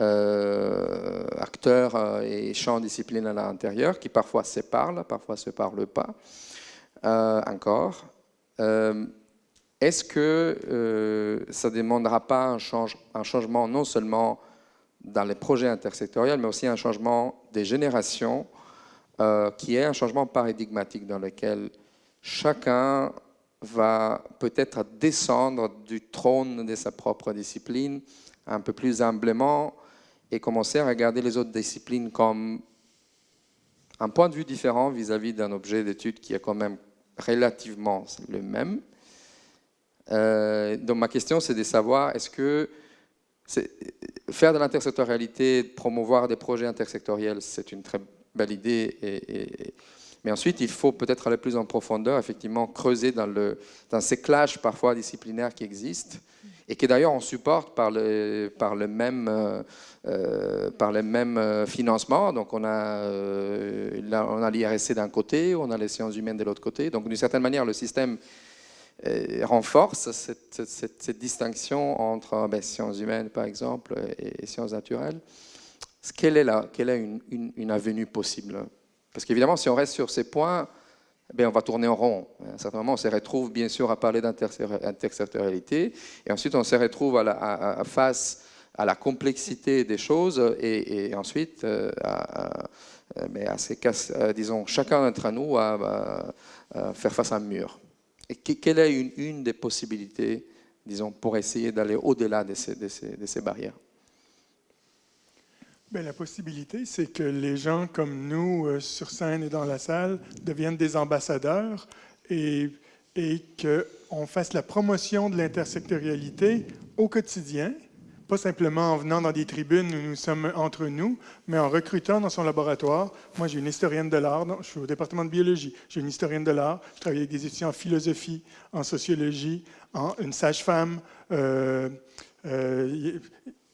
euh, acteurs euh, et champs disciplinaires à l'intérieur, qui parfois se parlent, parfois se parlent pas, encore. Est-ce que euh, ça ne demandera pas un, changement non seulement dans les projets intersectoriels, mais aussi un changement des générations, euh, qui est un changement paradigmatique dans lequel chacun va peut-être descendre du trône de sa propre discipline un peu plus humblement et commencer à regarder les autres disciplines comme un point de vue différent vis-à-vis d'un objet d'étude qui est quand même relativement le même, euh, donc ma question, c'est de savoir, est-ce que faire de l'intersectorialité, promouvoir des projets intersectoriels, c'est une très belle idée. Mais ensuite, il faut peut-être aller plus en profondeur, effectivement, creuser dans, ces clashs parfois disciplinaires qui existent et qui d'ailleurs on supporte par le, même, euh, euh, financements. Donc on a l'IRSC d'un côté, on a les sciences humaines de l'autre côté. Donc d'une certaine manière, le système renforce cette, distinction entre ben, sciences humaines, par exemple, et, sciences naturelles. Quelle est, là, quelle est une, avenue possible Parce qu'évidemment, si on reste sur ces points, ben, on va tourner en rond. À un certain moment, on se retrouve bien sûr à parler d'intersectorialité, et ensuite on se retrouve face à la complexité des choses, et, ensuite disons, chacun d'entre nous à, faire face à un mur. Quelle est une, des possibilités, disons, pour essayer d'aller au-delà de ces, barrières? Bien, la possibilité, c'est que les gens comme nous, euh, sur scène et dans la salle, deviennent des ambassadeurs et, et qu'on fasse la promotion de l'intersectorialité au quotidien, pas simplement en venant dans des tribunes où nous sommes entre nous, mais en recrutant dans son laboratoire. Moi, j'ai une historienne de l'art, je suis au département de biologie, j'ai une historienne de l'art, je travaille avec des étudiants en philosophie, en sociologie, en, une sage-femme, euh, euh,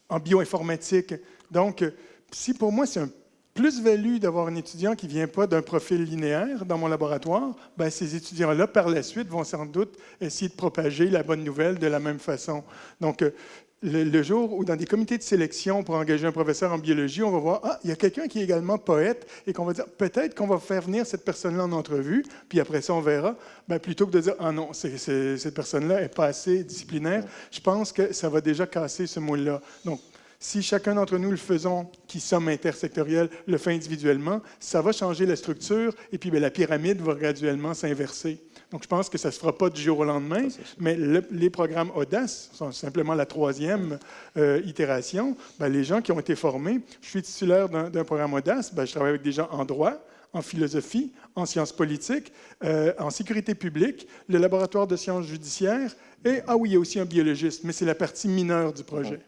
en bioinformatique. Donc, si pour moi, c'est un plus-value d'avoir un étudiant qui ne vient pas d'un profil linéaire dans mon laboratoire, ben ces étudiants-là, par la suite, vont sans doute essayer de propager la bonne nouvelle de la même façon. Donc, le, jour où, dans des comités de sélection pour engager un professeur en biologie, on va voir, ah, il y a quelqu'un qui est également poète, et qu'on va dire, peut-être qu'on va faire venir cette personne-là en entrevue, puis après ça, on verra, ben, plutôt que de dire, ah non, cette personne-là n'est pas assez disciplinaire, je pense que ça va déjà casser ce mot-là. Donc, si chacun d'entre nous le faisons, qui sommes intersectoriels, le fait individuellement, ça va changer la structure et puis ben, la pyramide va graduellement s'inverser. Donc, je pense que ça ne se fera pas du jour au lendemain, mais les programmes Audace sont simplement la troisième euh, itération. Ben, les gens qui ont été formés, je suis titulaire d'un programme Audace, ben, je travaille avec des gens en droit, en philosophie, en sciences politiques, euh, en sécurité publique, le laboratoire de sciences judiciaires, et, ah oui, il y a aussi un biologiste, mais c'est la partie mineure du projet.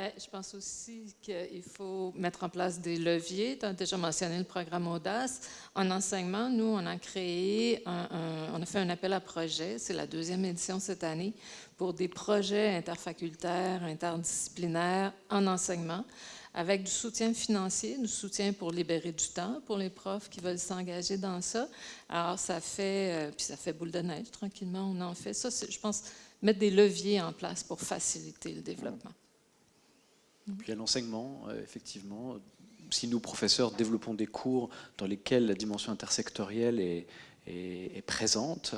Ben, je pense aussi qu'il faut mettre en place des leviers. Tu as déjà mentionné le programme Audace. En enseignement, nous, on a créé, on a fait un appel à projet, c'est la deuxième édition cette année, pour des projets interfacultaires, interdisciplinaires en enseignement, avec du soutien financier, du soutien pour libérer du temps pour les profs qui veulent s'engager dans ça. Alors, ça fait, euh, puis ça fait boule de neige, tranquillement, on en fait ça. Je pense mettre des leviers en place pour faciliter le développement. Puis à l'enseignement, euh, effectivement, si nous, professeurs, développons des cours dans lesquels la dimension intersectorielle est, présente,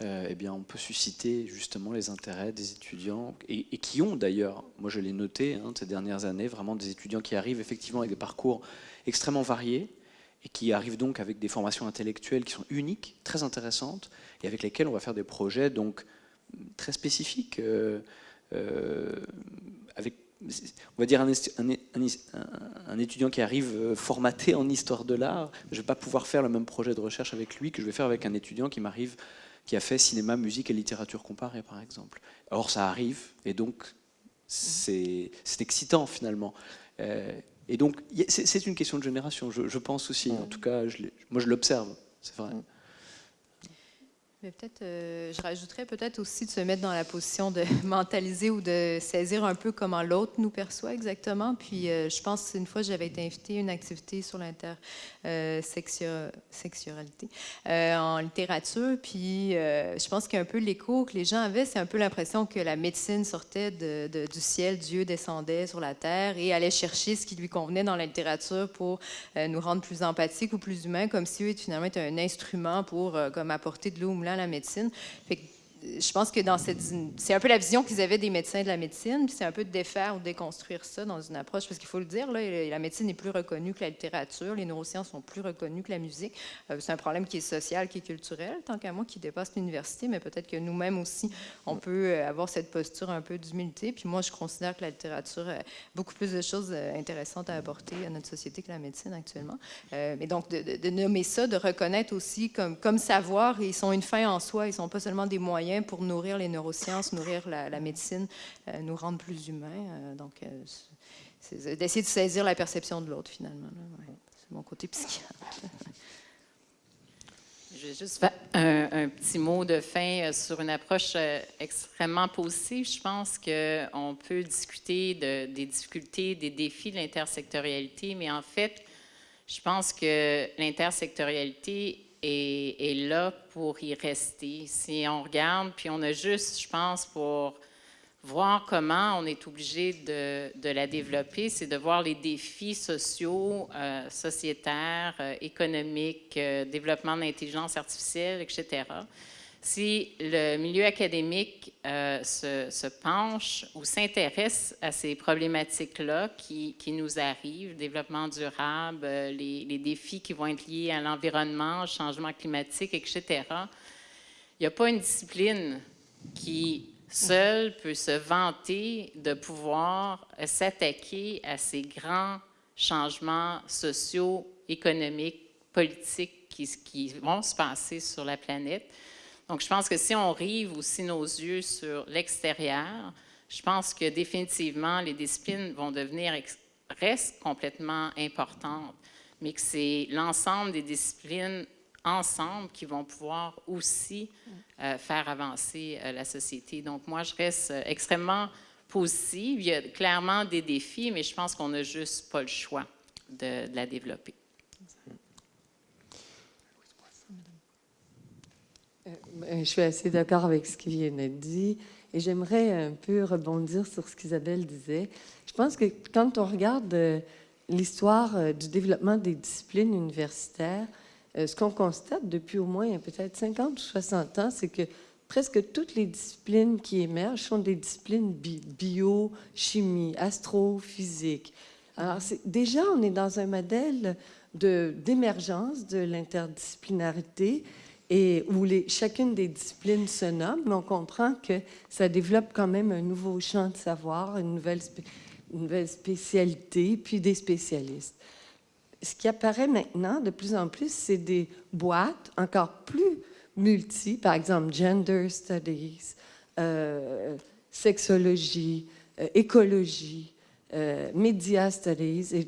euh, eh bien, on peut susciter justement les intérêts des étudiants, et, qui ont d'ailleurs, moi je l'ai noté hein, ces dernières années, vraiment des étudiants qui arrivent effectivement avec des parcours extrêmement variés, et qui arrivent donc avec des formations intellectuelles qui sont uniques, très intéressantes, et avec lesquelles on va faire des projets donc très spécifiques, euh, on va dire un, étudiant qui arrive euh, formaté en histoire de l'art, je ne vais pas pouvoir faire le même projet de recherche avec lui que je vais faire avec un étudiant qui m'arrive, qui a fait cinéma, musique et littérature comparée, par exemple. Or, ça arrive, et donc c'est excitant finalement. Euh, et donc, c'est une question de génération, je, pense aussi. En tout cas, moi, je l'observe, c'est vrai peut-être, euh, je rajouterais peut-être aussi de se mettre dans la position de mentaliser ou de saisir un peu comment l'autre nous perçoit exactement. Puis euh, je pense une fois j'avais été invitée à une activité sur l'intersexualité euh, en littérature. Puis je pense qu'un peu l'écho que les gens avaient, c'est un peu l'impression que la médecine sortait du ciel, Dieu descendait sur la terre et allait chercher ce qui lui convenait dans la littérature pour nous rendre plus empathiques ou plus humains, comme si finalement était un instrument pour comme apporter de l'eau au la médecine. Je pense que c'est un peu la vision qu'ils avaient des médecins de la médecine, puis c'est un peu de défaire ou déconstruire ça dans une approche, parce qu'il faut le dire, la médecine est plus reconnue que la littérature, les neurosciences sont plus reconnues que la musique. Euh, c'est un problème qui est social, qui est culturel, tant qu'à moi, qui dépasse l'université, mais peut-être que nous-mêmes aussi, on peut euh, avoir cette posture un peu d'humilité. Puis moi, je considère que la littérature a beaucoup plus de choses euh, intéressantes à apporter à notre société que la médecine actuellement. mais donc, de, nommer ça, de reconnaître aussi comme, savoir, ils sont une fin en soi, ils sont pas seulement des moyens pour nourrir les neurosciences, nourrir la, médecine, euh, nous rendre plus humains. Euh, donc, euh, c'est d'essayer de saisir la perception de l'autre, finalement. C'est mon côté psychiatre. Je vais juste faire un, petit mot de fin sur une approche extrêmement positive. Je pense qu'on peut discuter de, des difficultés, des défis de l'intersectorialité, mais en fait, je pense que l'intersectorialité est, là pour y rester. Si on regarde, puis on a juste, je pense, pour voir comment on est obligé de, de la développer, c'est de voir les défis sociaux, euh, sociétaires, euh, économiques, euh, développement de l'intelligence artificielle, etc. Si le milieu académique se, se, penche ou s'intéresse à ces problématiques-là qui, nous arrivent, développement durable, les, les, défis qui vont être liés à l'environnement, changement climatique, etc., il n'y a pas une discipline qui seul peut se vanter de pouvoir s'attaquer à ces grands changements sociaux, économiques, politiques qui, vont se passer sur la planète. Donc, je pense que si on rive aussi nos yeux sur l'extérieur, je pense que définitivement, les disciplines vont devenir, restent complètement importantes, mais que c'est l'ensemble des disciplines ensemble qui vont pouvoir aussi euh, faire avancer euh, la société. Donc, moi, je reste euh, extrêmement positive. Il y a clairement des défis, mais je pense qu'on n'a juste pas le choix de, de la développer. Je suis assez d'accord avec ce qui vient d'être dit et j'aimerais un peu rebondir sur ce qu'Isabelle disait. Je pense que quand on regarde l'histoire du développement des disciplines universitaires, euh, ce qu'on constate depuis au moins peut-être 50 ou 60 ans, c'est que presque toutes les disciplines qui émergent sont des disciplines bio, chimie, astrophysique. Alors, déjà, on est dans un modèle d'émergence de, l'interdisciplinarité et où chacune des disciplines se nomme, mais on comprend que ça développe quand même un nouveau champ de savoir, une nouvelle, une nouvelle spécialité, puis des spécialistes. Ce qui apparaît maintenant de plus en plus, c'est des boîtes encore plus multi, par exemple gender studies, euh, sexologie, euh, écologie, euh, media studies, et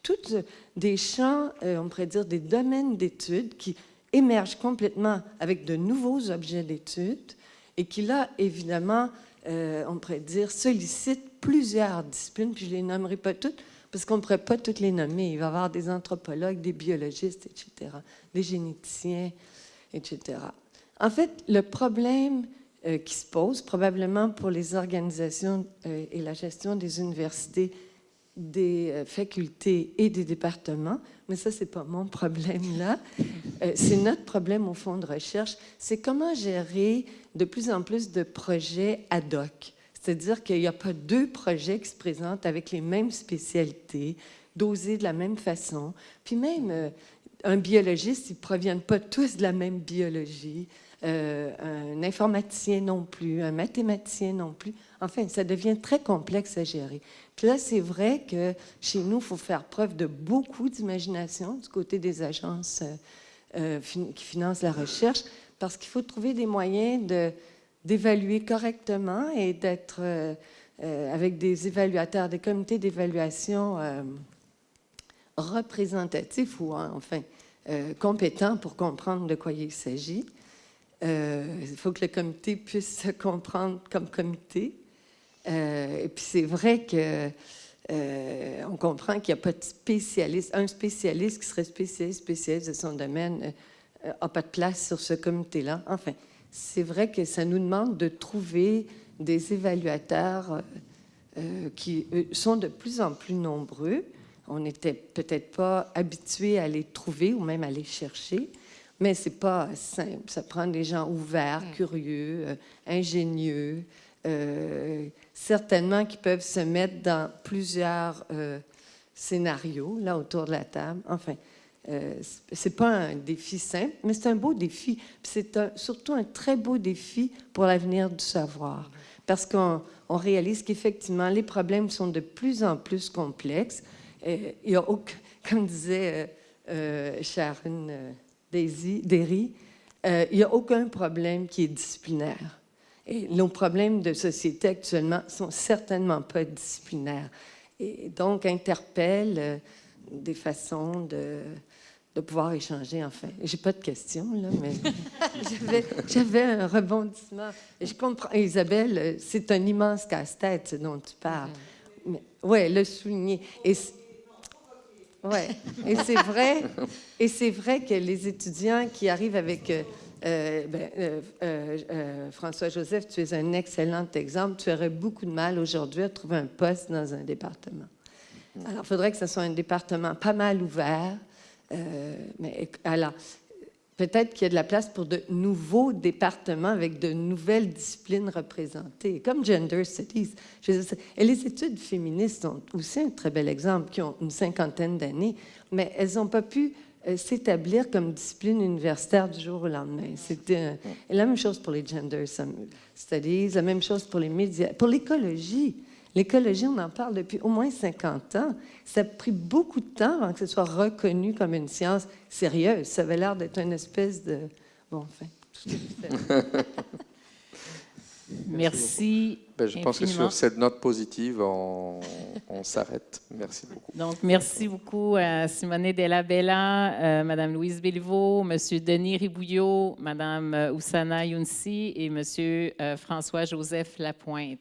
toutes des champs, on pourrait dire des domaines d'études qui émergent complètement avec de nouveaux objets d'études et qui là, évidemment, on pourrait dire, sollicitent plusieurs disciplines, puis je ne les nommerai pas toutes, parce qu'on ne pourrait pas toutes les nommer. Il va y avoir des anthropologues, des biologistes, etc., des généticiens, etc. En fait, le problème euh, qui se pose, probablement pour les organisations euh, et la gestion des universités, des euh, facultés et des départements, mais ça, ce n'est pas mon problème là, c'est notre problème au fond de recherche, c'est comment gérer de plus en plus de projets ad hoc c'est-à-dire qu'il n'y a pas deux projets qui se présentent avec les mêmes spécialités, dosés de la même façon. Puis même, euh, un biologiste, ils ne proviennent pas tous de la même biologie. Euh, un informaticien non plus, un mathématicien non plus. Enfin, ça devient très complexe à gérer. Puis là, c'est vrai que chez nous, il faut faire preuve de beaucoup d'imagination du côté des agences euh, qui financent la recherche, parce qu'il faut trouver des moyens d'évaluer correctement et d'être euh, euh, avec des évaluateurs, des comités d'évaluation euh, représentatifs ou enfin compétents pour comprendre de quoi il s'agit. Il faut que le comité puisse se comprendre comme comité. et puis c'est vrai que on comprend qu'il n'y a pas de spécialiste. Un spécialiste qui serait spécialiste, de son domaine n'a pas de place sur ce comité-là. Enfin, c'est vrai que ça nous demande de trouver des évaluateurs euh, euh, qui sont de plus en plus nombreux. On n'était peut-être pas habitué à les trouver ou même à les chercher, mais c'est pas simple. Ça prend des gens ouverts, mm. curieux, euh, ingénieux, certainement qui peuvent se mettre dans plusieurs scénarios là autour de la table. Enfin, euh, c'est pas un défi simple, mais c'est un beau défi. C'est surtout un très beau défi pour l'avenir du savoir, parce qu'on réalise qu'effectivement, les problèmes sont de plus en plus complexes. Il y a comme disait euh, euh Sharon euh, Derry, il n'y a aucun problème qui est disciplinaire. Et nos problèmes de société actuellement sont certainement pas disciplinaires. Et donc, interpellent des façons de, de pouvoir échanger, enfin. J'ai pas de questions, là, mais j'avais un rebondissement. je comprends, Isabelle, c'est un immense casse-tête dont tu parles. Oui, le souligner. Et ouais. Et c'est vrai, et c'est vrai que les étudiants qui arrivent avec euh, euh, ben, euh, euh, François-Joseph, tu es un excellent exemple. Tu aurais beaucoup de mal aujourd'hui à trouver un poste dans un département. Alors, il faudrait que ce soit un département pas mal ouvert. mais alors, peut-être qu'il y a de la place pour de nouveaux départements avec de nouvelles disciplines représentées, comme Gender Studies. Et les études féministes sont aussi un très bel exemple, qui ont une cinquantaine d'années, mais elles n'ont pas pu euh, s'établir comme discipline universitaire du jour au lendemain. C'était la même chose pour les Gender Studies, la même chose pour les médias, pour l'écologie. L'écologie, on en parle depuis au moins 50 ans. Ça a pris beaucoup de temps avant que ce soit reconnu comme une science sérieuse. Ça avait l'air d'être une espèce de... Bon, enfin, tout ce que je fais. Merci. Ben, je pense que sur cette note positive, on, on s'arrête. Merci beaucoup. Donc, merci beaucoup à Simone Della Bella, euh, Madame Louise Béliveau, Monsieur Denis Ribouillot, Madame euh, Oussana Younsi et Monsieur euh, François-Joseph Lapointe.